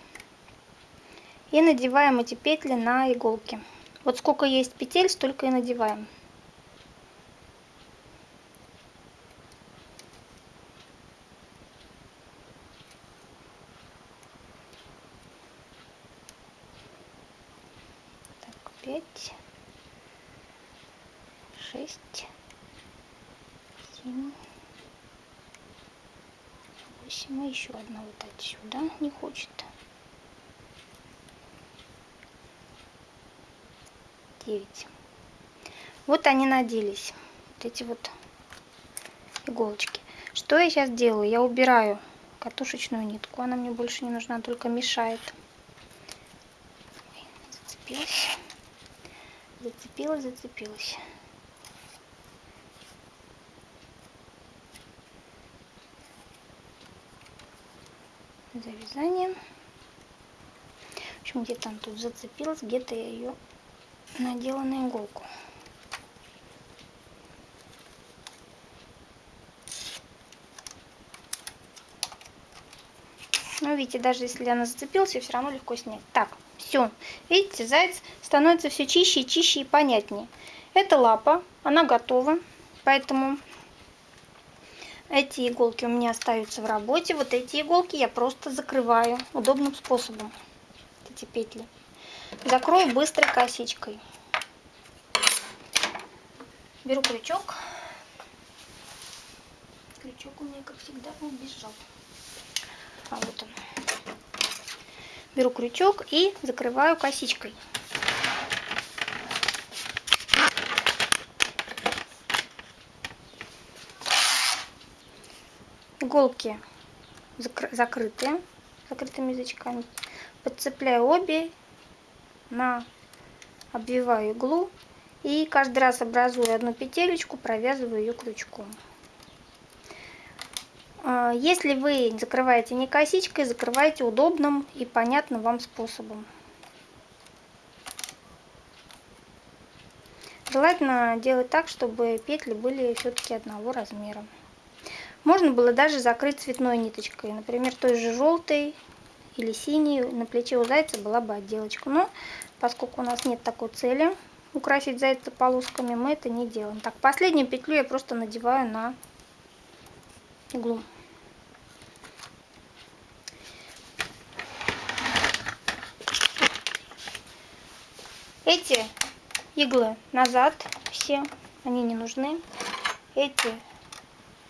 И надеваем эти петли на иголки. Вот сколько есть петель, столько и надеваем. Так, пять, шесть, семь, восемь. И еще одна вот отсюда не хочет. 9. Вот они наделись, вот эти вот иголочки. Что я сейчас делаю? Я убираю катушечную нитку, она мне больше не нужна, только мешает. Зацепилась, зацепилась, зацепилась. Завязание. В общем, где-то она тут зацепилась, где-то я ее надела на иголку. Ну, видите, даже если она зацепилась, ее все равно легко снять. Так, все. Видите, заяц становится все чище и чище и понятнее. Это лапа, она готова, поэтому эти иголки у меня остаются в работе. Вот эти иголки я просто закрываю удобным способом. Эти петли. Закрою быстрой косичкой. Беру крючок. Крючок у меня, как всегда, убежал. А вот он. Беру крючок и закрываю косичкой. Иголки закрыты закрытыми язычками. Подцепляю обе на обвиваю иглу и каждый раз образую одну петелечку, провязываю ее крючком. А, если вы закрываете не косичкой, закрывайте удобным и понятным вам способом. Желательно делать так, чтобы петли были все-таки одного размера. Можно было даже закрыть цветной ниточкой, например, той же желтой или синей. На плече у зайца была бы отделочка. Но поскольку у нас нет такой цели украсить зайца полосками, мы это не делаем. Так, последнюю петлю я просто надеваю на иглу. Эти иглы назад все, они не нужны. Эти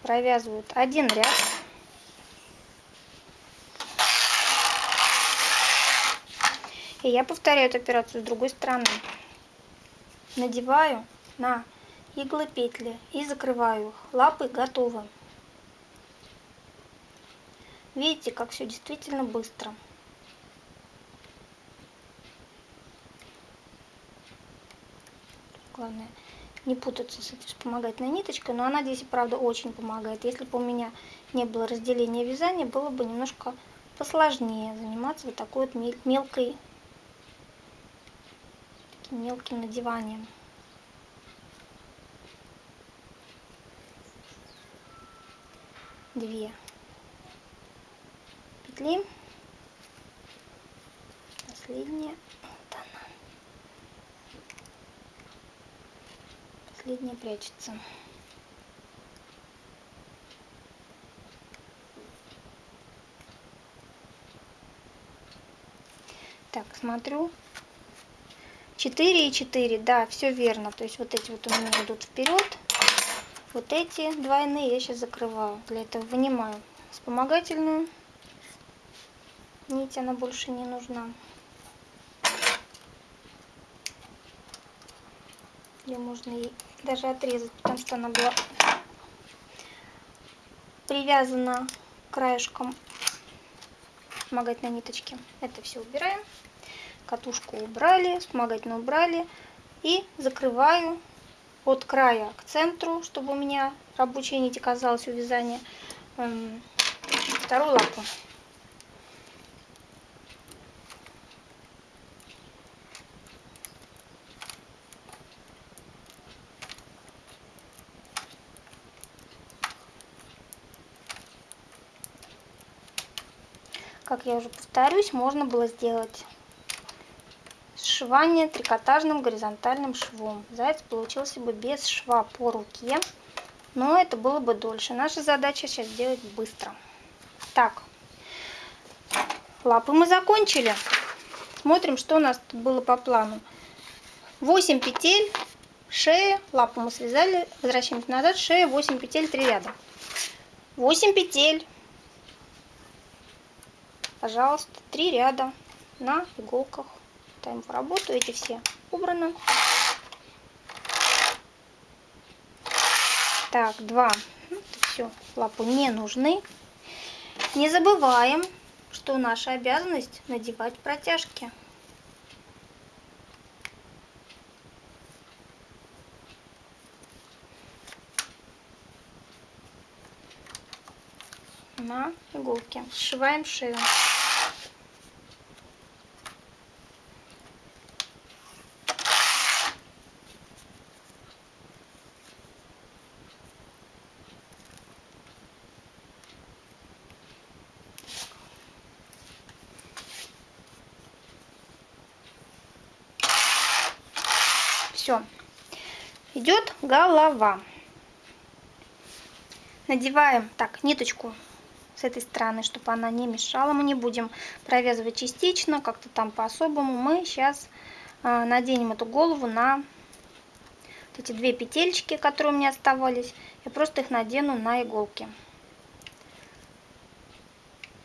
провязывают один ряд. И я повторяю эту операцию с другой стороны. Надеваю на иглы петли и закрываю их. Лапы готовы. Видите, как все действительно быстро. Главное не путаться с этой вспомогательной ниточкой, но она здесь, правда, очень помогает. Если бы у меня не было разделения вязания, было бы немножко посложнее заниматься вот такой вот мелкой мелким надеванием. Две петли. Последняя. Вот она. Последняя прячется. Так, смотрю, 4 и 4, да, все верно. То есть вот эти вот у меня идут вперед. Вот эти двойные я сейчас закрываю. Для этого вынимаю вспомогательную нить, она больше не нужна. Ее можно и даже отрезать, потому что она была привязана краешком вспомогательной ниточки. Это все убираем катушку убрали, вспомогательно убрали. И закрываю от края к центру, чтобы у меня рабочая нить оказалась у вязания, эм, вторую лапу. Я уже повторюсь, можно было сделать сшивание трикотажным горизонтальным швом. Заяц получился бы без шва по руке, но это было бы дольше. Наша задача сейчас сделать быстро. Так, лапы мы закончили. Смотрим, что у нас тут было по плану. 8 петель, шея, лапу мы связали, возвращаемся назад, шея, 8 петель, 3 ряда. 8 петель, пожалуйста, 3 ряда на иголках. Ставим в работу, эти все убраны. Так, 2. Ну, все, лапу не нужны. Не забываем, что наша обязанность надевать протяжки. На иголке. Сшиваем шею. Все. Идет голова. Надеваем так ниточку с этой стороны, чтобы она не мешала. Мы не будем провязывать частично, как-то там по-особому. Мы сейчас а, наденем эту голову на вот эти две петельки, которые у меня оставались. Я просто их надену на иголки.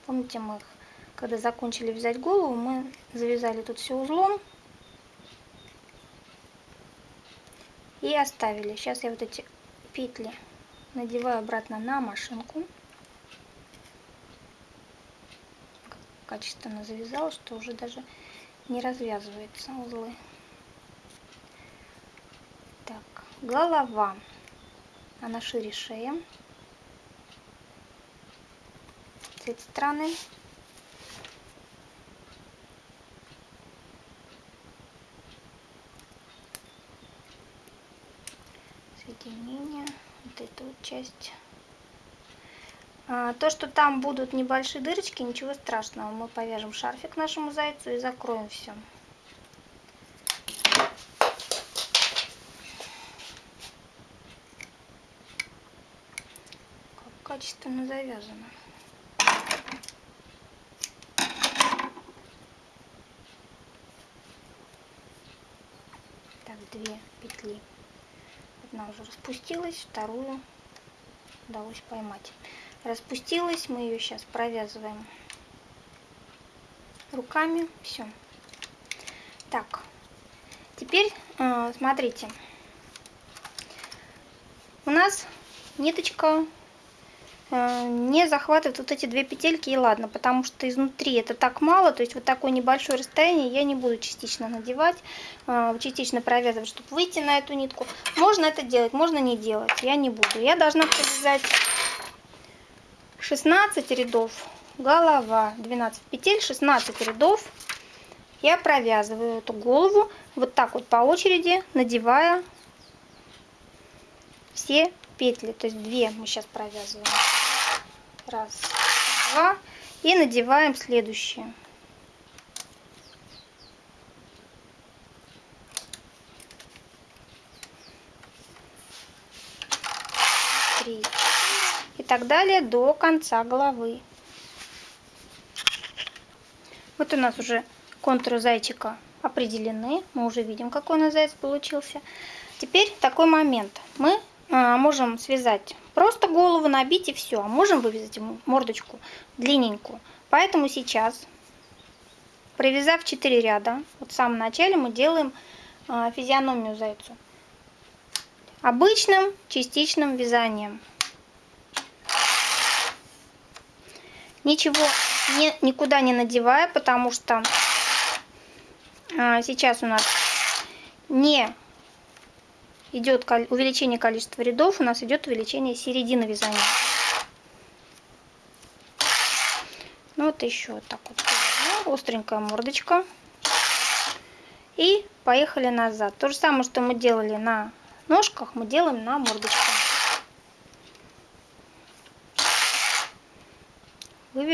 Помните, мы их, когда закончили вязать голову, мы завязали тут все узлом. И оставили. Сейчас я вот эти петли надеваю обратно на машинку. Качественно завязала, что уже даже не развязываются узлы. Так, голова. Она шире шеи. С этой стороны. Соединение. Вот эту вот часть то, что там будут небольшие дырочки, ничего страшного. Мы повяжем шарфик нашему зайцу и закроем все. Как качественно завязано. Так, две петли. Одна уже распустилась, вторую удалось поймать распустилась. Мы ее сейчас провязываем руками. Все. Так, теперь э, смотрите. У нас ниточка э, не захватывает вот эти две петельки и ладно, потому что изнутри это так мало, то есть вот такое небольшое расстояние я не буду частично надевать, э, частично провязывать, чтобы выйти на эту нитку. Можно это делать, можно не делать, я не буду. Я должна провязать 16 рядов голова 12 петель 16 рядов. Я провязываю эту голову вот так вот по очереди надевая все петли. То есть две мы сейчас провязываем. Раз два. И надеваем следующие три и так далее до конца головы. Вот у нас уже контуры зайчика определены. Мы уже видим, какой у нас заяц получился. Теперь такой момент. Мы а, можем связать просто голову, набить и все. А можем вывязать ему мордочку длинненькую. Поэтому сейчас, провязав 4 ряда, вот в самом начале мы делаем а, физиономию зайцу. Обычным частичным вязанием. Ничего не, никуда не надевая, потому что а, сейчас у нас не идет увеличение количества рядов, у нас идет увеличение середины вязания. Ну вот еще вот так вот. Остренькая мордочка. И поехали назад. То же самое, что мы делали на ножках, мы делаем на мордочке.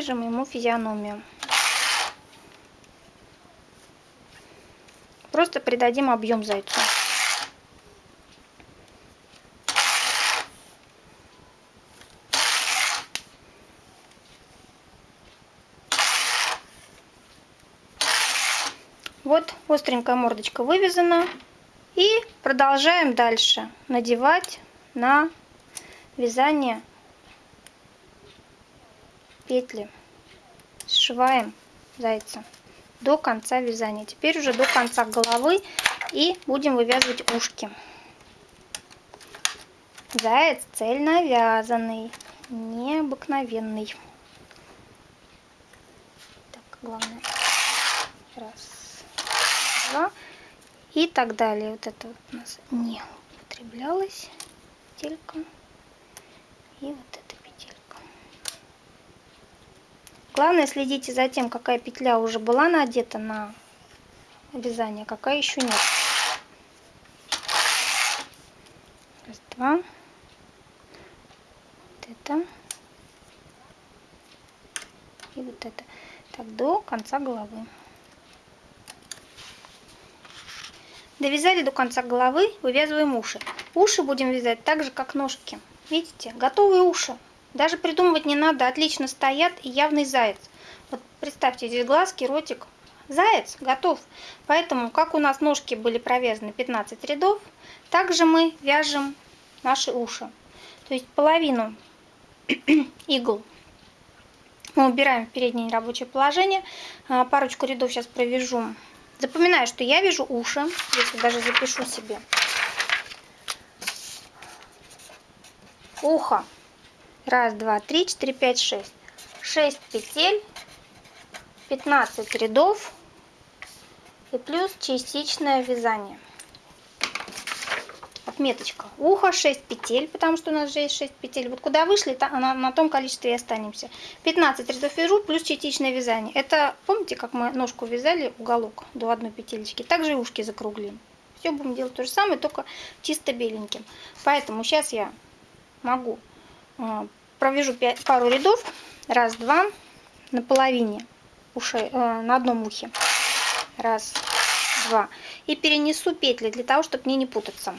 Вывяжем ему физиономию. просто придадим объем зайцу. Вот остренькая мордочка вывязана. И продолжаем дальше надевать на вязание петли. Сшиваем зайца до конца вязания. Теперь уже до конца головы и будем вывязывать ушки. Заяц цельно вязаный, необыкновенный. Так, главное. Раз, два и так далее. Вот это вот у нас не употреблялось петелька и вот эта петелька. Главное следите за тем, какая петля уже была надета на вязание, какая еще нет. Раз, два. Вот это. И вот это. Так, до конца головы. Довязали до конца головы, вывязываем уши. Уши будем вязать так же, как ножки. Видите, готовые уши. Даже придумывать не надо, отлично стоят и явный заяц. Вот представьте, здесь глазки, ротик. Заяц готов. Поэтому, как у нас ножки были провязаны 15 рядов, также мы вяжем наши уши. То есть половину игл мы убираем в переднее рабочее положение. А, парочку рядов сейчас провяжу Запоминаю, что я вижу уши. Если даже запишу себе. Ухо. Раз, два, три, четыре, пять, шесть. Шесть петель. 15 рядов. И плюс частичное вязание отметочка. Ухо 6 петель, потому что у нас же есть 6 петель. Вот куда вышли, на, на том количестве и останемся. 15 рядов вяжу плюс частичное вязание. Это, помните, как мы ножку вязали, уголок до одной петелечки. Также и ушки закруглим. Все будем делать то же самое, только чисто беленьким. Поэтому сейчас я могу э, провяжу 5, пару рядов. Раз, два, на половине ушей, э, на одном ухе. Раз, два. И перенесу петли для того, чтобы мне не путаться.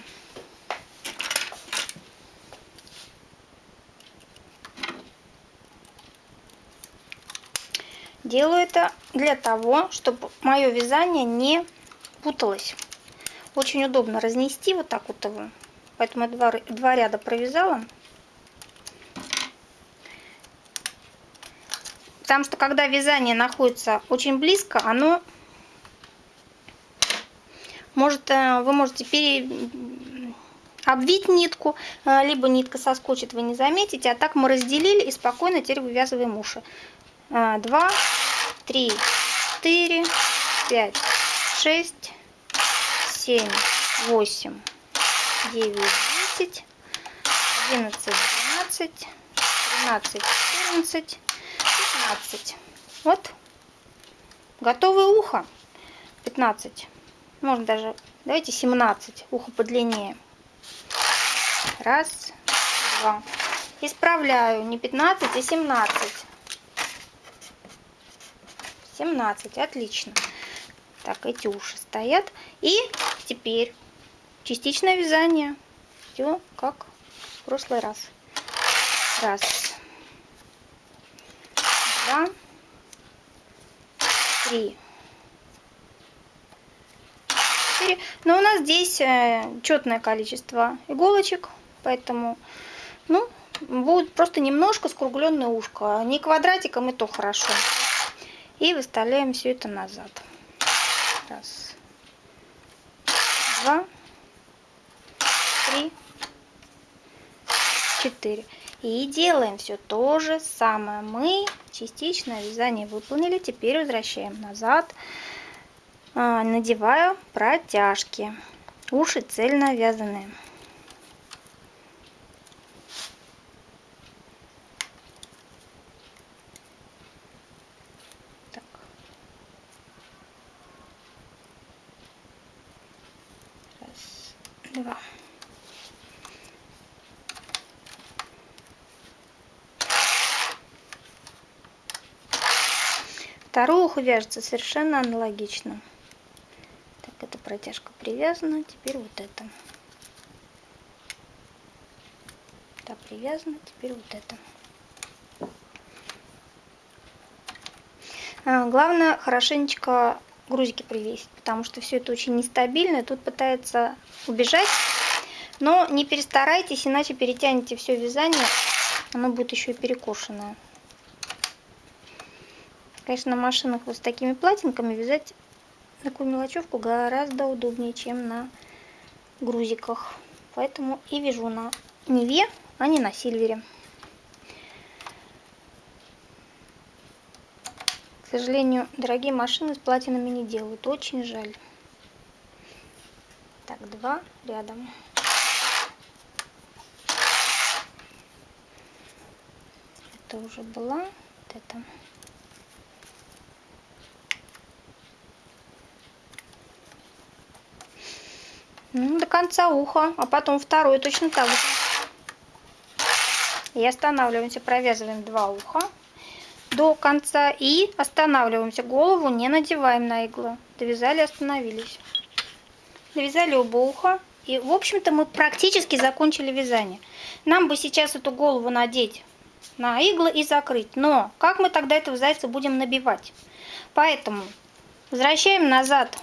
Делаю это для того, чтобы мое вязание не путалось. Очень удобно разнести вот так вот его. Поэтому я два, два ряда провязала. Потому что когда вязание находится очень близко, оно может, э, вы можете пере... обвить нитку, э, либо нитка соскочит, вы не заметите. А так мы разделили и спокойно теперь вывязываем уши. Э, два, три, четыре, пять, шесть, семь, восемь, девять, десять, одиннадцать, двенадцать, тринадцать, четырнадцать, пятнадцать. Вот. Готовое ухо. 15. Можно даже, давайте 17. Ухо подлиннее. Раз, два. Исправляю. Не 15, а 17. 17. Отлично. Так, эти уши стоят. И теперь частичное вязание. Все как в прошлый раз. Раз. Два. Три. Четыре. Но у нас здесь э, четное количество иголочек. Поэтому, ну, будет просто немножко скругленное ушко. Не квадратиком, и то хорошо. И выставляем все это назад. Раз, два, три, четыре. И делаем все то же самое. Мы частично вязание выполнили. Теперь возвращаем назад. А, надеваю протяжки. Уши цельно вязаные. два. Второе ухо вяжется совершенно аналогично. Так, это протяжка привязана. Теперь вот это. Так, привязано. Теперь вот это. А, главное хорошенечко грузики привесить, потому что все это очень нестабильно. Тут пытается убежать, но не перестарайтесь, иначе перетянете все вязание, оно будет еще и перекошенное. Конечно, на машинах вот с такими платинками вязать такую мелочевку гораздо удобнее, чем на грузиках. Поэтому и вяжу на Неве, а не на Сильвере. К сожалению, дорогие машины с платинами не делают. Очень жаль. Так, два рядом. Это уже была. Вот это. До конца уха, а потом второй точно так же. И останавливаемся, провязываем два уха до конца и останавливаемся. Голову не надеваем на иглу. Довязали, остановились. Довязали оба уха. И, в общем-то, мы практически закончили вязание. Нам бы сейчас эту голову надеть на иглы и закрыть. Но как мы тогда этого зайца будем набивать? Поэтому возвращаем назад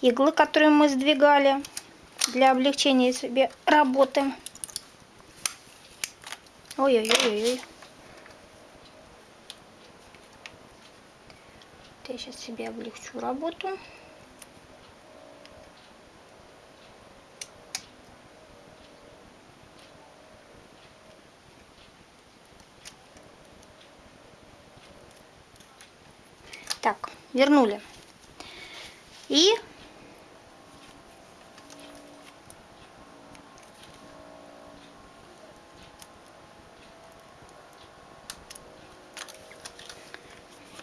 иглы, которые мы сдвигали для облегчения себе работы. Ой-ой-ой-ой. Я сейчас себе облегчу работу. Так, вернули. И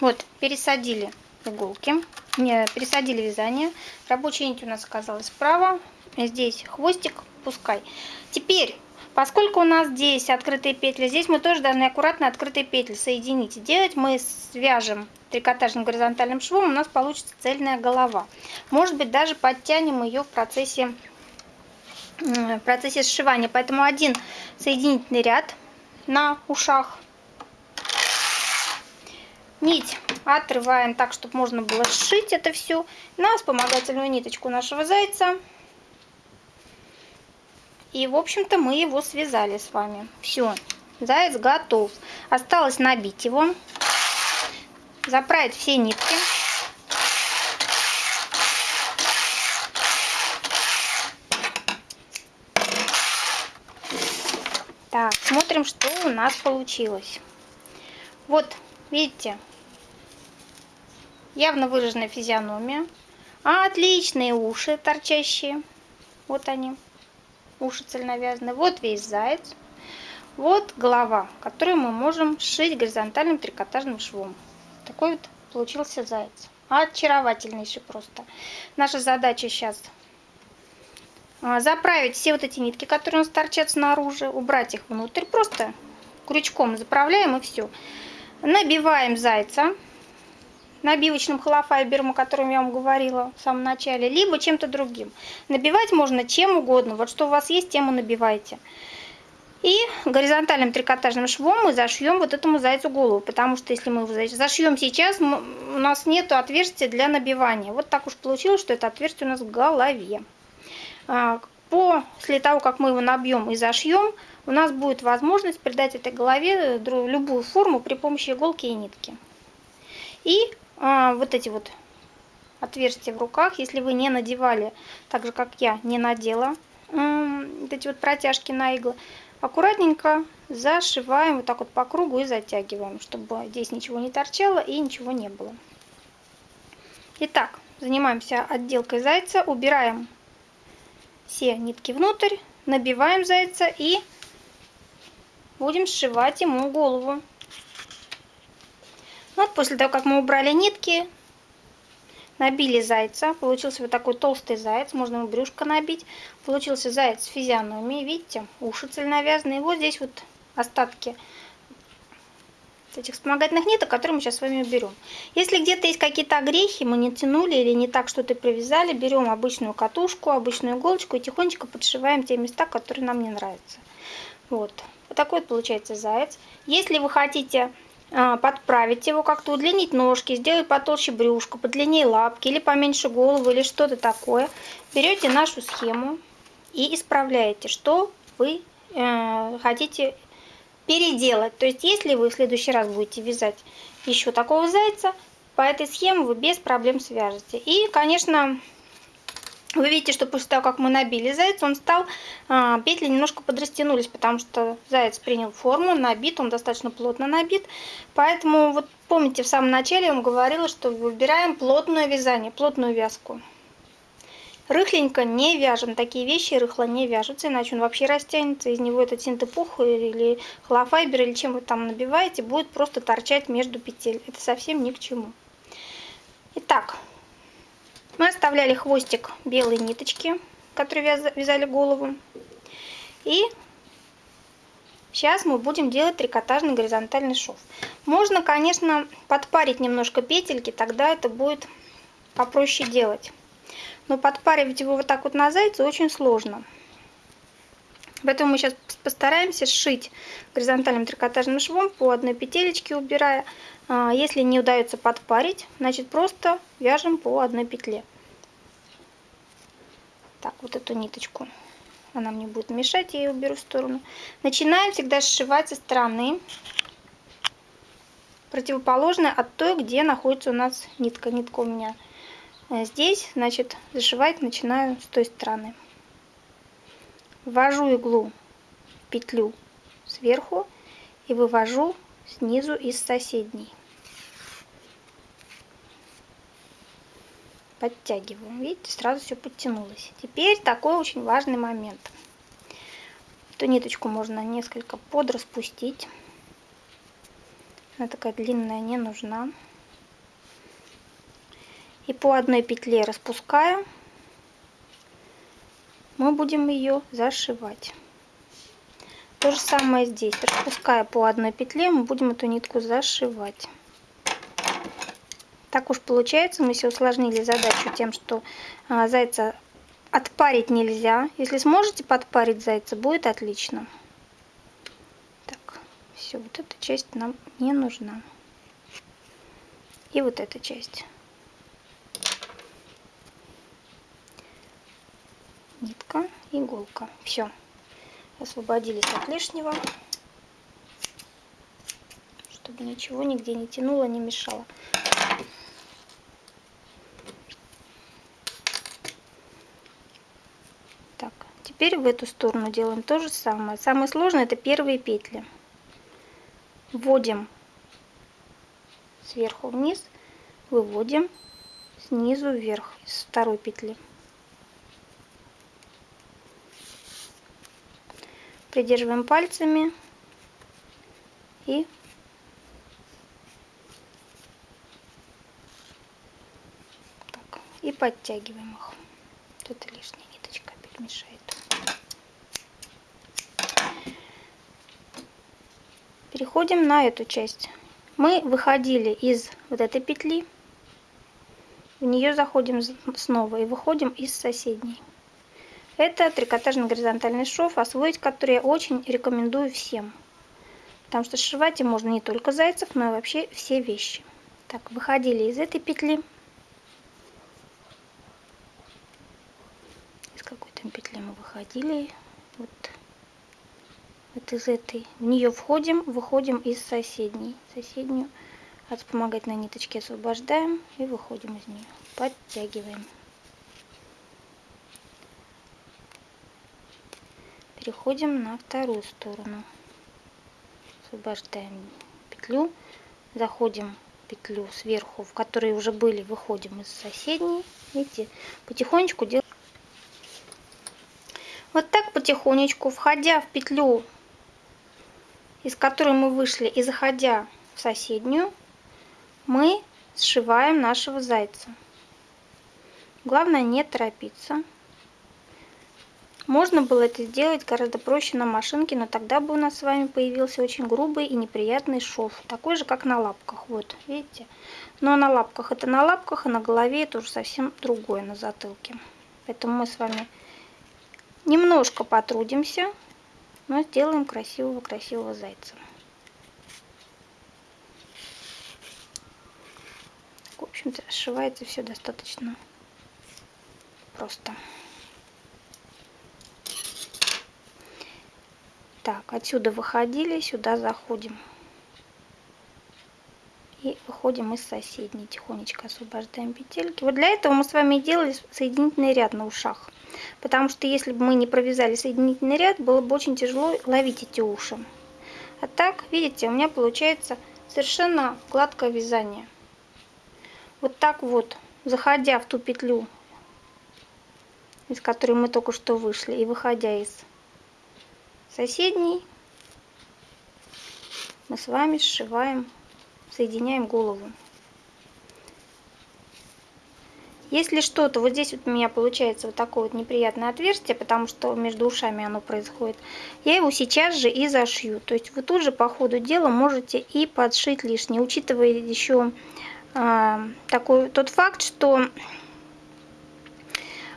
Вот, пересадили иголки, не, пересадили вязание. Рабочая нить у нас оказалась справа. Здесь хвостик, пускай. Теперь, поскольку у нас здесь открытые петли, здесь мы тоже должны аккуратно открытые петли соединить. Делать мы свяжем трикотажным горизонтальным швом, у нас получится цельная голова. Может быть, даже подтянем ее в процессе, в процессе сшивания. Поэтому один соединительный ряд на ушах Нить отрываем так, чтобы можно было сшить это все на вспомогательную ниточку нашего зайца. И, в общем-то, мы его связали с вами. Все, заяц готов. Осталось набить его, заправить все нитки. Так, смотрим, что у нас получилось. Вот, видите, явно выраженная физиономия. Отличные уши торчащие. Вот они. Уши цельновязанные. Вот весь заяц. Вот голова, которую мы можем сшить горизонтальным трикотажным швом. Такой вот получился заяц. Очаровательнейший просто. Наша задача сейчас а, заправить все вот эти нитки, которые у нас торчат снаружи, убрать их внутрь. Просто крючком заправляем и все. Набиваем зайца набивочным холофайбером, о котором я вам говорила в самом начале, либо чем-то другим. Набивать можно чем угодно. Вот что у вас есть, тем и набивайте. И горизонтальным трикотажным швом мы зашьем вот этому зайцу голову, потому что если мы его зашьем сейчас, у нас нет отверстия для набивания. Вот так уж получилось, что это отверстие у нас в голове. А, после того, как мы его набьем и зашьем, у нас будет возможность придать этой голове любую форму при помощи иголки и нитки. И а, вот эти вот отверстия в руках, если вы не надевали, так же как я не надела, вот эти вот протяжки на иглы, аккуратненько зашиваем вот так вот по кругу и затягиваем, чтобы здесь ничего не торчало и ничего не было. Итак, занимаемся отделкой зайца, убираем все нитки внутрь, набиваем зайца и будем сшивать ему голову. Вот после того, как мы убрали нитки, набили зайца, получился вот такой толстый заяц, можно ему брюшко набить. Получился заяц с физиономией, видите, уши цельновязанные. Вот здесь вот остатки этих вспомогательных ниток, которые мы сейчас с вами уберем. Если где-то есть какие-то огрехи, мы не тянули или не так что-то привязали, берем обычную катушку, обычную иголочку и тихонечко подшиваем те места, которые нам не нравятся. Вот. Вот такой вот получается заяц. Если вы хотите подправить его как-то, удлинить ножки, сделать потолще брюшко, подлиннее лапки или поменьше голову или что-то такое, берете нашу схему и исправляете, что вы э, хотите переделать. То есть, если вы в следующий раз будете вязать еще такого зайца, по этой схеме вы без проблем свяжете. И, конечно, вы видите, что после того, как мы набили зайца, он стал, а, петли немножко подрастянулись, потому что заяц принял форму, набит, он достаточно плотно набит. Поэтому, вот помните, в самом начале я вам говорила, что выбираем плотное вязание, плотную вязку. Рыхленько не вяжем. Такие вещи рыхло не вяжутся, иначе он вообще растянется. Из него этот синтепух или холофайбер, или чем вы там набиваете, будет просто торчать между петель. Это совсем ни к чему. Итак, мы оставляли хвостик белой ниточки, которые вязали голову. И сейчас мы будем делать трикотажный горизонтальный шов. Можно, конечно, подпарить немножко петельки, тогда это будет попроще делать. Но подпаривать его вот так вот на зайца очень сложно. Поэтому мы сейчас постараемся сшить горизонтальным трикотажным швом по одной петелечке убирая. А, если не удается подпарить, значит просто вяжем по одной петле. Так, вот эту ниточку. Она мне будет мешать, я ее уберу в сторону. Начинаем всегда сшивать со стороны противоположной от той, где находится у нас нитка. Нитка у меня э, здесь, значит, зашивать начинаю с той стороны. Ввожу иглу в петлю сверху и вывожу снизу из соседней. Подтягиваем. Видите, сразу все подтянулось. Теперь такой очень важный момент. Эту ниточку можно несколько подраспустить. Она такая длинная не нужна. И по одной петле распуская, мы будем ее зашивать. То же самое здесь. Распуская по одной петле, мы будем эту нитку зашивать. Так уж получается, мы все усложнили задачу тем, что а, зайца отпарить нельзя. Если сможете подпарить зайца, будет отлично. Так, все, вот эта часть нам не нужна. И вот эта часть. Нитка, иголка. Все. Освободились от лишнего. Чтобы ничего нигде не тянуло, не мешало. Так, теперь в эту сторону делаем то же самое. Самое сложное это первые петли. Вводим сверху вниз, выводим снизу вверх из второй петли. Придерживаем пальцами и так, и подтягиваем их. Тут лишняя ниточка опять. Переходим на эту часть. Мы выходили из вот этой петли, в нее заходим снова и выходим из соседней. Это трикотажный горизонтальный шов, освоить который я очень рекомендую всем. Потому что сшивать им можно не только зайцев, но и вообще все вещи. Так, выходили из этой петли. Из какой там петли мы выходили? Вот, вот из этой. В нее входим, выходим из соседней. Соседнюю от вспомогательной ниточки освобождаем и выходим из нее. Подтягиваем. Переходим на вторую сторону. Освобождаем петлю. Заходим петлю сверху в которой уже были выходим из соседней. Видите потихонечку делаем. Вот так потихонечку входя в петлю из которой мы вышли и заходя в соседнюю мы сшиваем нашего зайца. Главное не торопиться Можно было это сделать гораздо проще на машинке, но тогда бы у нас с вами появился очень грубый и неприятный шов. Такой же, как на лапках. Вот, видите? Но на лапках это на лапках, а на голове это уже совсем другое на затылке. Поэтому мы с вами немножко потрудимся, но сделаем красивого-красивого зайца. В общем-то, сшивается все достаточно просто. Так, отсюда выходили, сюда заходим. И выходим из соседней, тихонечко освобождаем петельки. Вот для этого мы с вами делали соединительный ряд на ушах. Потому что если бы мы не провязали соединительный ряд, было бы очень тяжело ловить эти уши. А так, видите, у меня получается совершенно гладкое вязание. Вот так вот, заходя в ту петлю, из которой мы только что вышли, и выходя из соседней мы с вами сшиваем, соединяем голову. Если что-то, вот здесь вот у меня получается вот такое вот неприятное отверстие, потому что между ушами оно происходит, я его сейчас же и зашью. То есть вы тут же по ходу дела можете и подшить лишнее, учитывая еще а, такой тот факт, что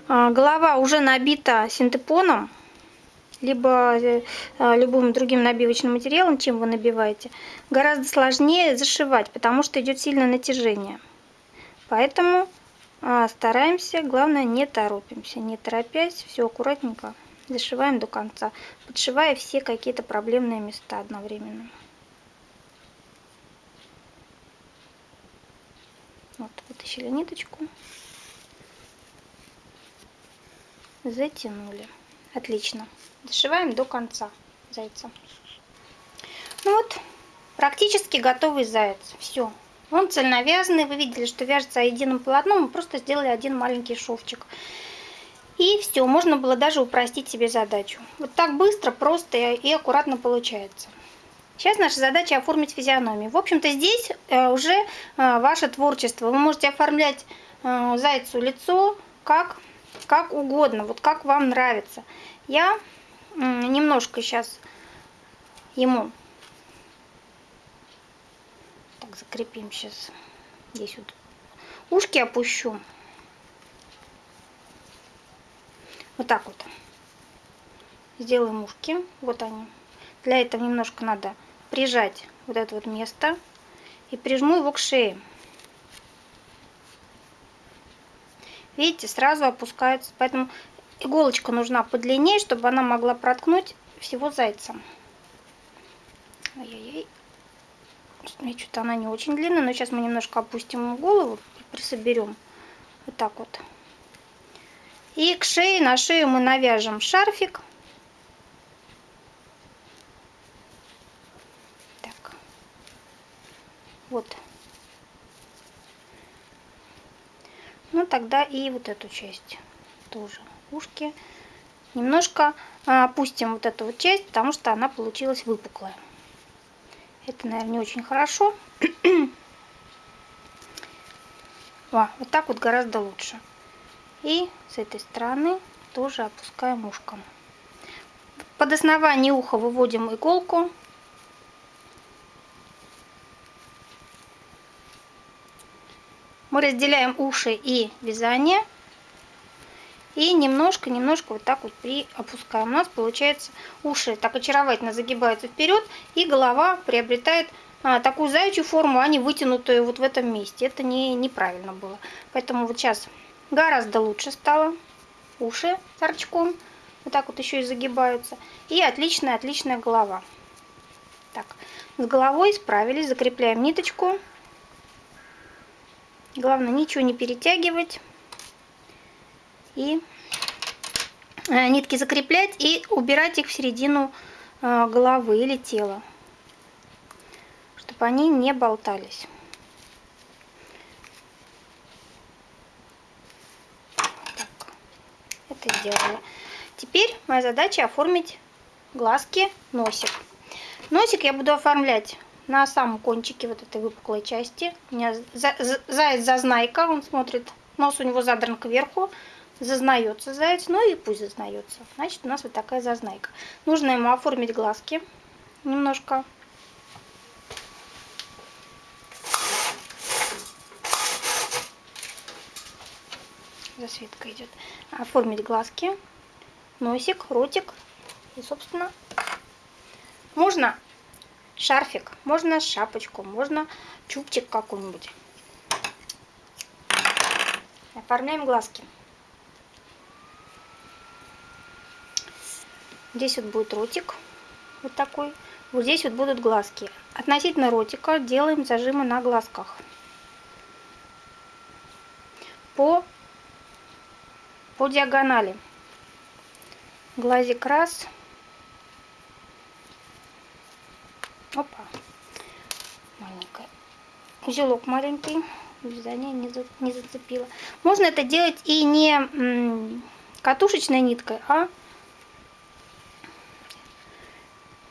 а, голова уже набита синтепоном, либо э, а, любым другим набивочным материалом, чем вы набиваете, гораздо сложнее зашивать, потому что идет сильное натяжение. Поэтому а, стараемся, главное не торопимся, не торопясь, все аккуратненько зашиваем до конца, подшивая все какие-то проблемные места одновременно. Вот, вытащили ниточку, затянули. Отлично. Дошиваем до конца зайца. Ну вот, практически готовый заяц. Все. Он цельновязанный. Вы видели, что вяжется единым полотном. Мы просто сделали один маленький шовчик. И все, можно было даже упростить себе задачу. Вот так быстро, просто и аккуратно получается. Сейчас наша задача оформить физиономию. В общем-то, здесь э, уже э, ваше творчество. Вы можете оформлять э, зайцу лицо как, как угодно, вот как вам нравится. Я немножко сейчас ему. Так закрепим сейчас здесь вот ушки опущу. Вот так вот. Сделаем ушки. Вот они. Для этого немножко надо прижать вот это вот место и прижму его к шее. Видите сразу опускается. Поэтому Иголочка нужна подлиннее, чтобы она могла проткнуть всего зайца. Ой-ой-ой. Что-то она не очень длинная, но сейчас мы немножко опустим голову и присоберем. Вот так вот. И к шее, на шею мы навяжем шарфик. Так. Вот. Ну, тогда и вот эту часть тоже ушки. Немножко а, опустим вот эту вот часть, потому что она получилась выпуклая. Это, наверное, не очень хорошо. О, вот так вот гораздо лучше. И с этой стороны тоже опускаем ушком. Под основание уха выводим иголку. Мы разделяем уши и вязание и немножко-немножко вот так вот при опускаем. У нас получается уши так очаровательно загибаются вперед, и голова приобретает а, такую заячью форму, а не вытянутую вот в этом месте. Это не, неправильно было. Поэтому вот сейчас гораздо лучше стало. Уши торчком. Вот так вот еще и загибаются. И отличная-отличная голова. Так, с головой справились. Закрепляем ниточку. Главное ничего не перетягивать и э, нитки закреплять и убирать их в середину э, головы или тела, чтобы они не болтались. Это сделала. Теперь моя задача оформить глазки, носик. Носик я буду оформлять на самом кончике вот этой выпуклой части. У меня заяц зазнайка, он смотрит, нос у него задран кверху, зазнается заяц, ну и пусть зазнается. Значит, у нас вот такая зазнайка. Нужно ему оформить глазки немножко. Засветка идет. Оформить глазки, носик, ротик и, собственно, можно шарфик, можно шапочку, можно чубчик какой-нибудь. Оформляем глазки. Здесь вот будет ротик, вот такой. Вот здесь вот будут глазки. Относительно ротика делаем зажимы на глазках. По, по диагонали. Глазик раз. Опа. Маленькая. Узелок маленький. Вязание не, за, не зацепило. Можно это делать и не катушечной ниткой, а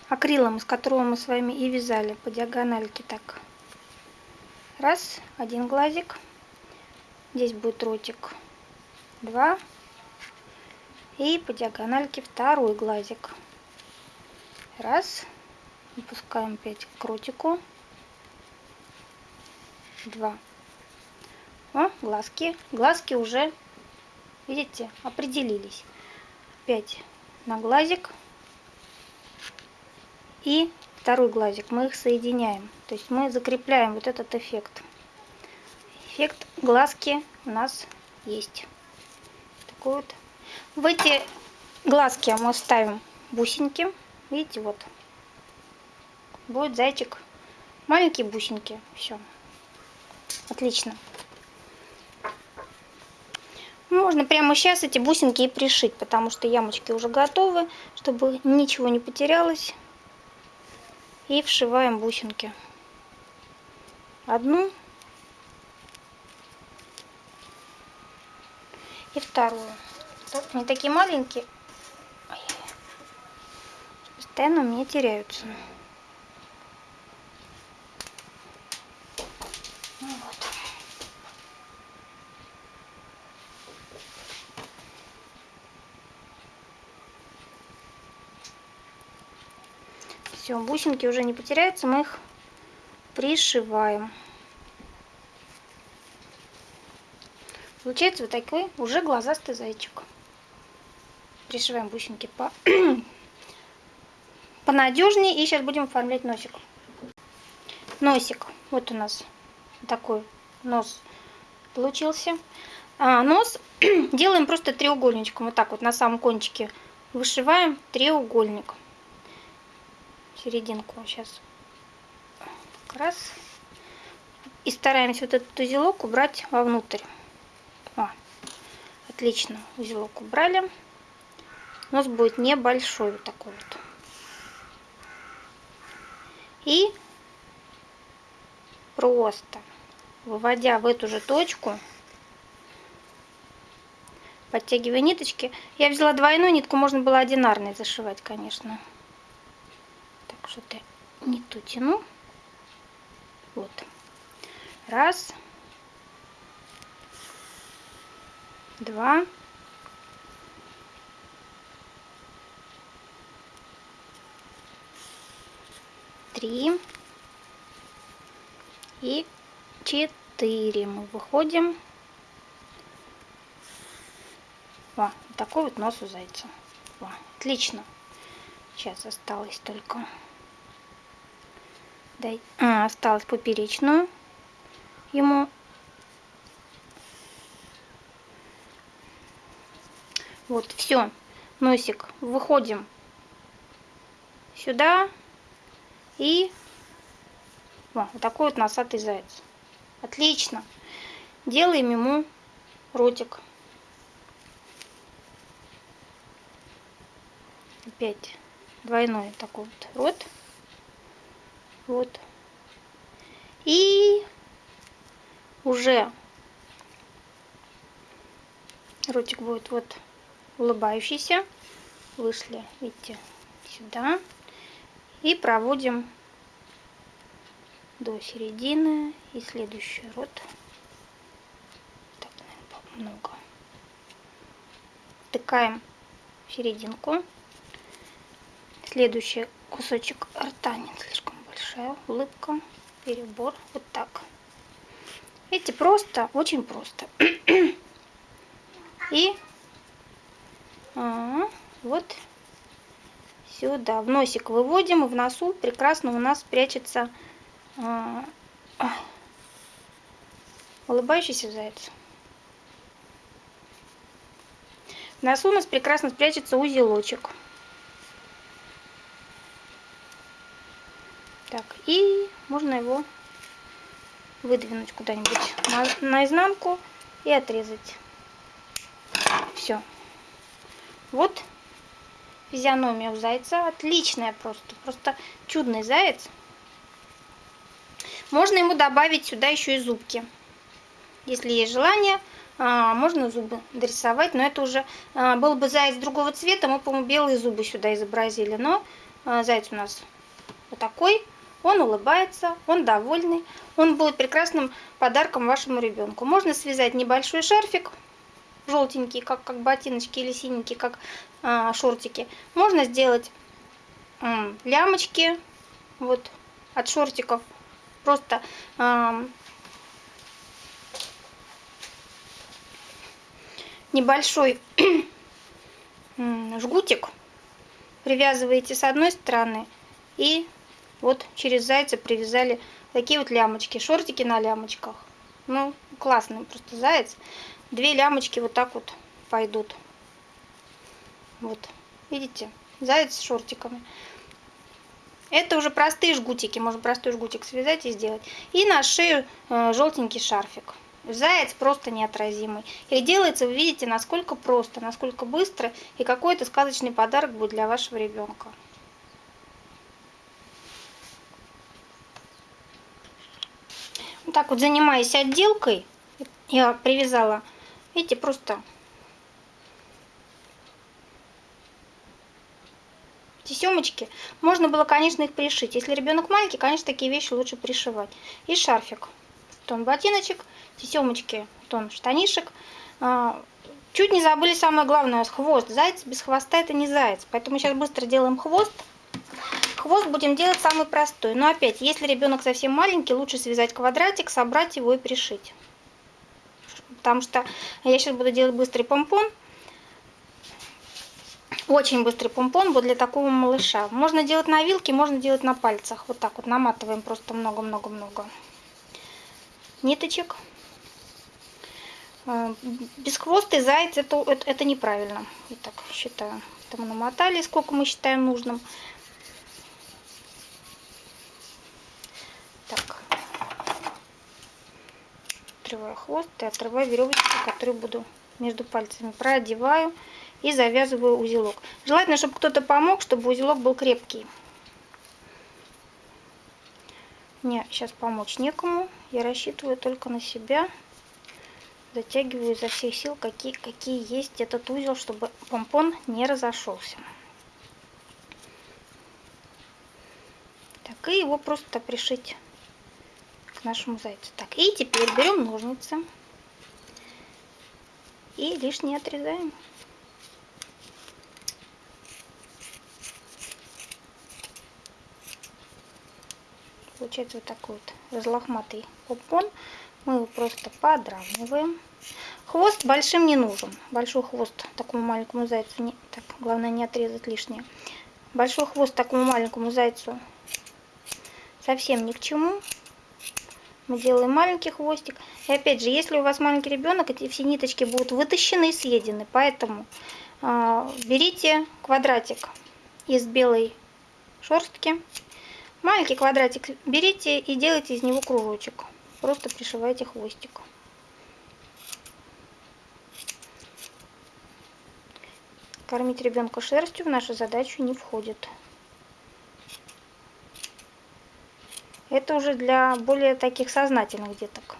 акрилом, из которого мы с вами и вязали по диагональке так. Раз, один глазик. Здесь будет ротик. Два. И по диагональке второй глазик. Раз. Опускаем опять к ротику. Два. О, глазки. Глазки уже, видите, определились. Опять на глазик и второй глазик. Мы их соединяем. То есть мы закрепляем вот этот эффект. Эффект глазки у нас есть. Такой вот. В эти глазки мы ставим бусинки. Видите, вот. Будет зайчик. Маленькие бусинки. Все. Отлично. Можно прямо сейчас эти бусинки и пришить, потому что ямочки уже готовы, чтобы ничего не потерялось и вшиваем бусинки. Одну и вторую. Они такие маленькие. Постоянно у меня теряются. Все, бусинки уже не потеряются, мы их пришиваем. Получается вот такой уже глазастый зайчик. Пришиваем бусинки по понадежнее. И сейчас будем оформлять носик. Носик. Вот у нас такой нос получился. А, нос делаем просто треугольничком. Вот так вот на самом кончике вышиваем треугольник серединку сейчас. Как раз. И стараемся вот этот узелок убрать вовнутрь. О, отлично узелок убрали. Нос будет небольшой вот такой вот. И просто выводя в эту же точку подтягивая ниточки я взяла двойную нитку можно было одинарной зашивать конечно что-то не ту тяну. Вот. Раз. Два. Три. И четыре. Мы выходим. О, такой вот нос у зайца. О, отлично. Сейчас осталось только дай, а, осталось поперечную ему. Вот, все, носик, выходим сюда и О, вот такой вот носатый заяц. Отлично. Делаем ему ротик. Опять двойной такой вот рот. Вот. И уже ротик будет вот улыбающийся. Вышли, видите, сюда. И проводим до середины. И следующий рот. Так, наверное, много. втыкаем в серединку. Следующий кусочек рта не слишком большая улыбка, перебор, вот так. Видите, просто, очень просто. И а, вот сюда. В носик выводим, и в носу прекрасно у нас прячется а, улыбающийся заяц. В носу у нас прекрасно спрячется узелочек. Так, и можно его выдвинуть куда-нибудь на, наизнанку и отрезать. Все. Вот физиономия у зайца. Отличная просто. Просто чудный заяц. Можно ему добавить сюда еще и зубки. Если есть желание, а, можно зубы дорисовать. Но это уже а, был бы заяц другого цвета. Мы, по-моему, белые зубы сюда изобразили. Но а, заяц у нас вот такой. Он улыбается, он довольный. Он будет прекрасным подарком вашему ребенку. Можно связать небольшой шарфик желтенький, как, как ботиночки, или синенький, как а, шортики. Можно сделать а, лямочки вот от шортиков. Просто а, небольшой жгутик привязываете с одной стороны и вот через зайца привязали такие вот лямочки, шортики на лямочках. Ну, классный просто заяц две лямочки вот так вот пойдут. Вот, видите, заяц с шортиками. Это уже простые жгутики, можно простой жгутик связать и сделать. И на шею э, желтенький шарфик. Заяц просто неотразимый. И делается, вы видите, насколько просто, насколько быстро. И какой это сказочный подарок будет для вашего ребенка. Так вот занимаясь отделкой, я привязала Видите, просто тесемочки. Можно было, конечно, их пришить. Если ребенок маленький, конечно, такие вещи лучше пришивать. И шарфик. Тон ботиночек, тесемочки, тон штанишек. А, чуть не забыли самое главное, хвост. Заяц без хвоста это не заяц. Поэтому сейчас быстро делаем хвост. Хвост будем делать самый простой. Но опять, если ребенок совсем маленький, лучше связать квадратик, собрать его и пришить потому что я сейчас буду делать быстрый помпон. Очень быстрый помпон вот для такого малыша. Можно делать на вилке, можно делать на пальцах. Вот так вот наматываем просто много-много-много ниточек. Э, Бесхвостый заяц это, это, это неправильно. Я так считаю. Это мы намотали, сколько мы считаем нужным. Так отрываю хвост и отрываю веревочку, которую буду между пальцами продеваю и завязываю узелок. Желательно, чтобы кто-то помог, чтобы узелок был крепкий. Мне сейчас помочь некому. Я рассчитываю только на себя. Затягиваю изо всех сил, какие, какие есть этот узел, чтобы помпон не разошелся. Так, и его просто пришить к нашему зайцу. Так, и теперь берем ножницы и лишнее отрезаем. Получается вот такой вот разлохматый попон. Мы его просто подравниваем. Хвост большим не нужен. Большой хвост такому маленькому зайцу. Не... Так, главное не отрезать лишнее. Большой хвост такому маленькому зайцу совсем ни к чему мы делаем маленький хвостик. И опять же, если у вас маленький ребенок, эти все ниточки будут вытащены и съедены. Поэтому э, берите квадратик из белой шерстки. Маленький квадратик берите и делайте из него кружочек. Просто пришивайте хвостик. Кормить ребенка шерстью в нашу задачу не входит. Это уже для более таких сознательных деток,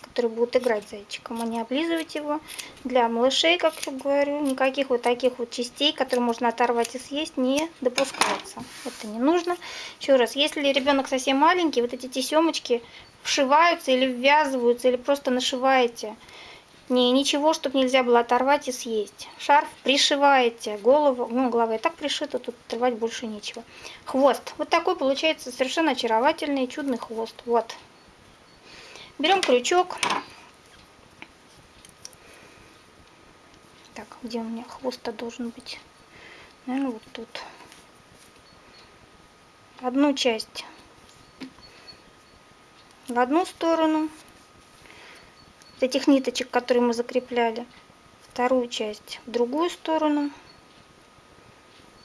которые будут играть зайчиком, а не облизывать его. Для малышей, как я говорю, никаких вот таких вот частей, которые можно оторвать и съесть, не допускается. Это не нужно. Еще раз, если ребенок совсем маленький, вот эти тесемочки вшиваются или ввязываются, или просто нашиваете Не, ничего, чтобы нельзя было оторвать и съесть. Шарф пришиваете, голову, ну, голова и так пришита, тут отрывать больше нечего. Хвост. Вот такой получается совершенно очаровательный, чудный хвост. Вот. Берем крючок. Так, где у меня хвост-то должен быть? Наверное, вот тут. Одну часть в одну сторону этих ниточек, которые мы закрепляли, вторую часть в другую сторону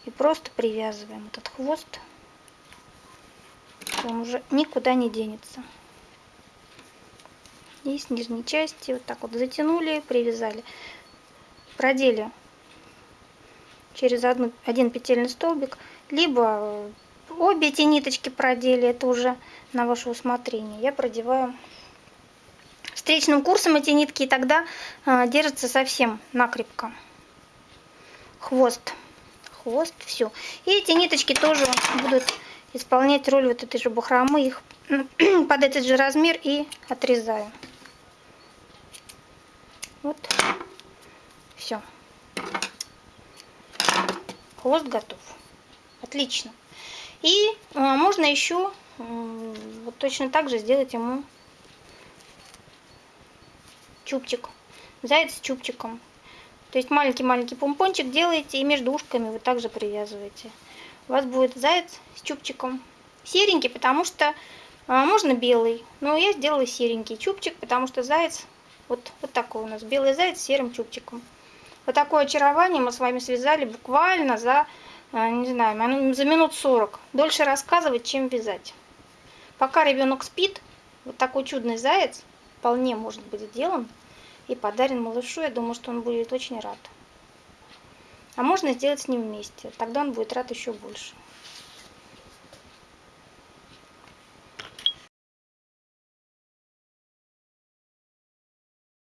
и просто привязываем этот хвост. Он уже никуда не денется. И с нижней части вот так вот затянули, привязали. Продели через одну, один петельный столбик, либо обе эти ниточки продели, это уже на ваше усмотрение. Я продеваю встречным курсом эти нитки, и тогда э, держатся совсем накрепко. Хвост. Хвост, все. И эти ниточки тоже будут исполнять роль вот этой же бахромы. Их под этот же размер и отрезаю. Вот. Все. Хвост готов. Отлично. И э, можно еще вот точно так же сделать ему чубчик. Заяц с чубчиком. То есть маленький-маленький помпончик делаете и между ушками вы также привязываете. У вас будет заяц с чубчиком. Серенький, потому что а, можно белый. Но я сделала серенький чубчик, потому что заяц вот, вот такой у нас. Белый заяц с серым чубчиком. Вот такое очарование мы с вами связали буквально за, а, не знаю, за минут 40. Дольше рассказывать, чем вязать. Пока ребенок спит, вот такой чудный заяц вполне может быть сделан и подарен малышу. Я думаю, что он будет очень рад. А можно сделать с ним вместе, тогда он будет рад еще больше.